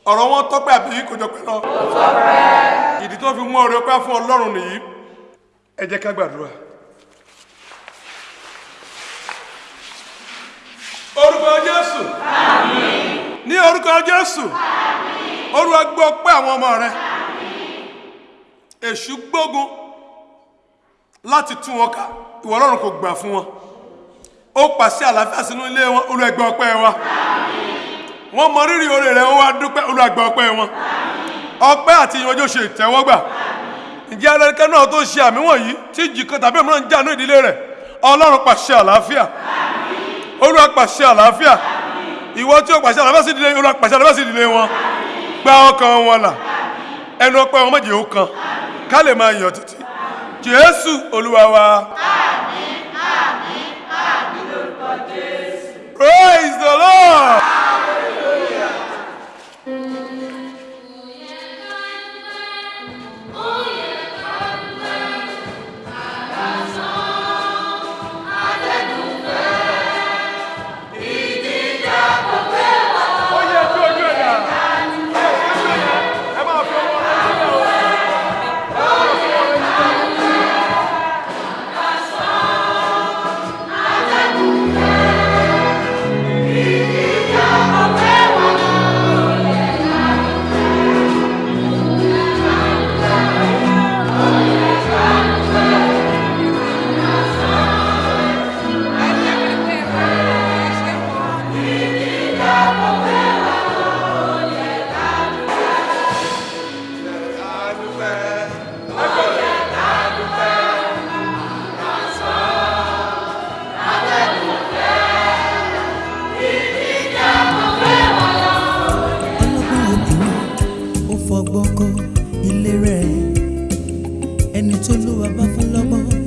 Ọ̀rọ̀ wọn tọ́pẹ́ àbí kò jọ pẹ́ lọ. Ìdí tó fi mú ọrẹ ọpẹ́ fún Ọlọ́run nìyí. Ẹ jẹ́ ká gbàdúrà. orúkọ Jésù. Ní orúkọ Jésù. Olúwa gbọ́ ọpẹ́ àwọn ọmọ rẹ. Èṣù gbógun láti tú wọn ká. Ìwọ Ọlọ́run kò gbà fún wọn. Ó pàṣẹ àlàáfíà sínú ilé wọn. Olúwa gbọ́ ọpẹ́ wa wọ́n mọ rírì oore rẹ̀ wọ́n wá dúpẹ́ Olúwa gbọ́ ọpẹ́ wọn. Ọpẹ́ àti ìyànjú ṣe ìtẹ́wọ́gbà. Ǹjẹ́ alẹ́kẹ́ náà tó ṣe àmì wọ̀nyí tí ìjì kan tàbí òmíràn ń jà ní ìdílé rẹ̀? Ọlọ́run pàṣẹ àlàáfíà. Olúwa pàṣẹ àlàáfíà. Ìwọ tí ó pàṣẹ àlàáfíà sí ìdílé olúwa pàṣẹ àlàáfíà sí ìdílé wọn. Gba ọkàn wọn là. Ẹnu ọpẹ́ wọn méje ó kan. Ká lè máa yọ̀ títí. Jésù olúwa wa. praise the lord. Ẹni tó lúwa bá fún lọ́gbọ́n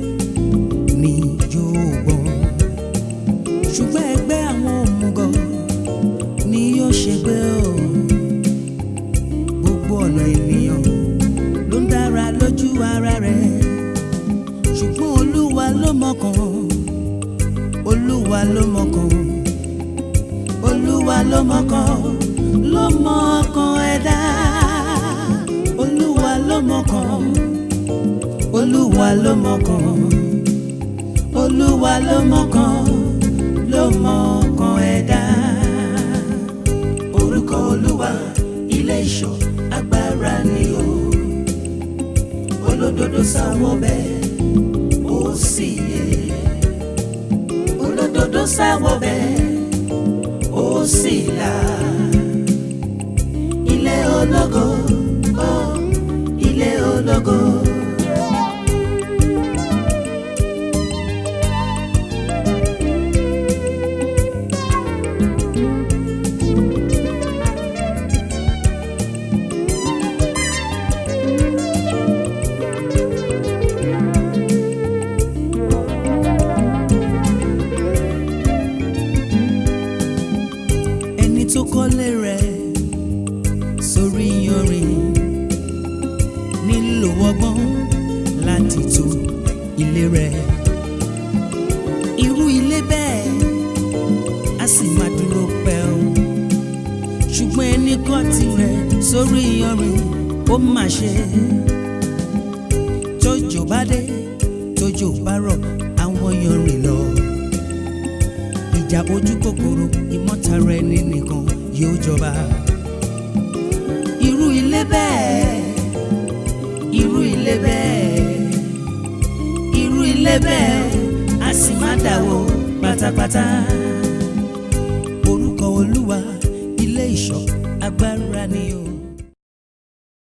olúwa ló mọ̀kàn olúwa ló mọ̀kàn ló mọ̀kàn ẹ̀dá. Orúkọ olúwa ilé ìṣọ́ agbára ni o. Olódodo sáwọn bẹ́ẹ̀ ó sì yẹ olódodo sáwọn bẹ́ẹ̀ ó sì là. Ilé ológo ó ilé ológo. Sórí yanrìn ó mà ṣe. Tójò bá dé tójò bá rọ̀ àwọn yanrìn lọ. Ìjà ojú kòkòrò ìmọ̀tara ẹni nìkan yóò jọba. irú ilé bẹ́ẹ̀ irú ilé bẹ́ẹ̀ irú ilé lébẹ̀ a sì má dàwó pátápátá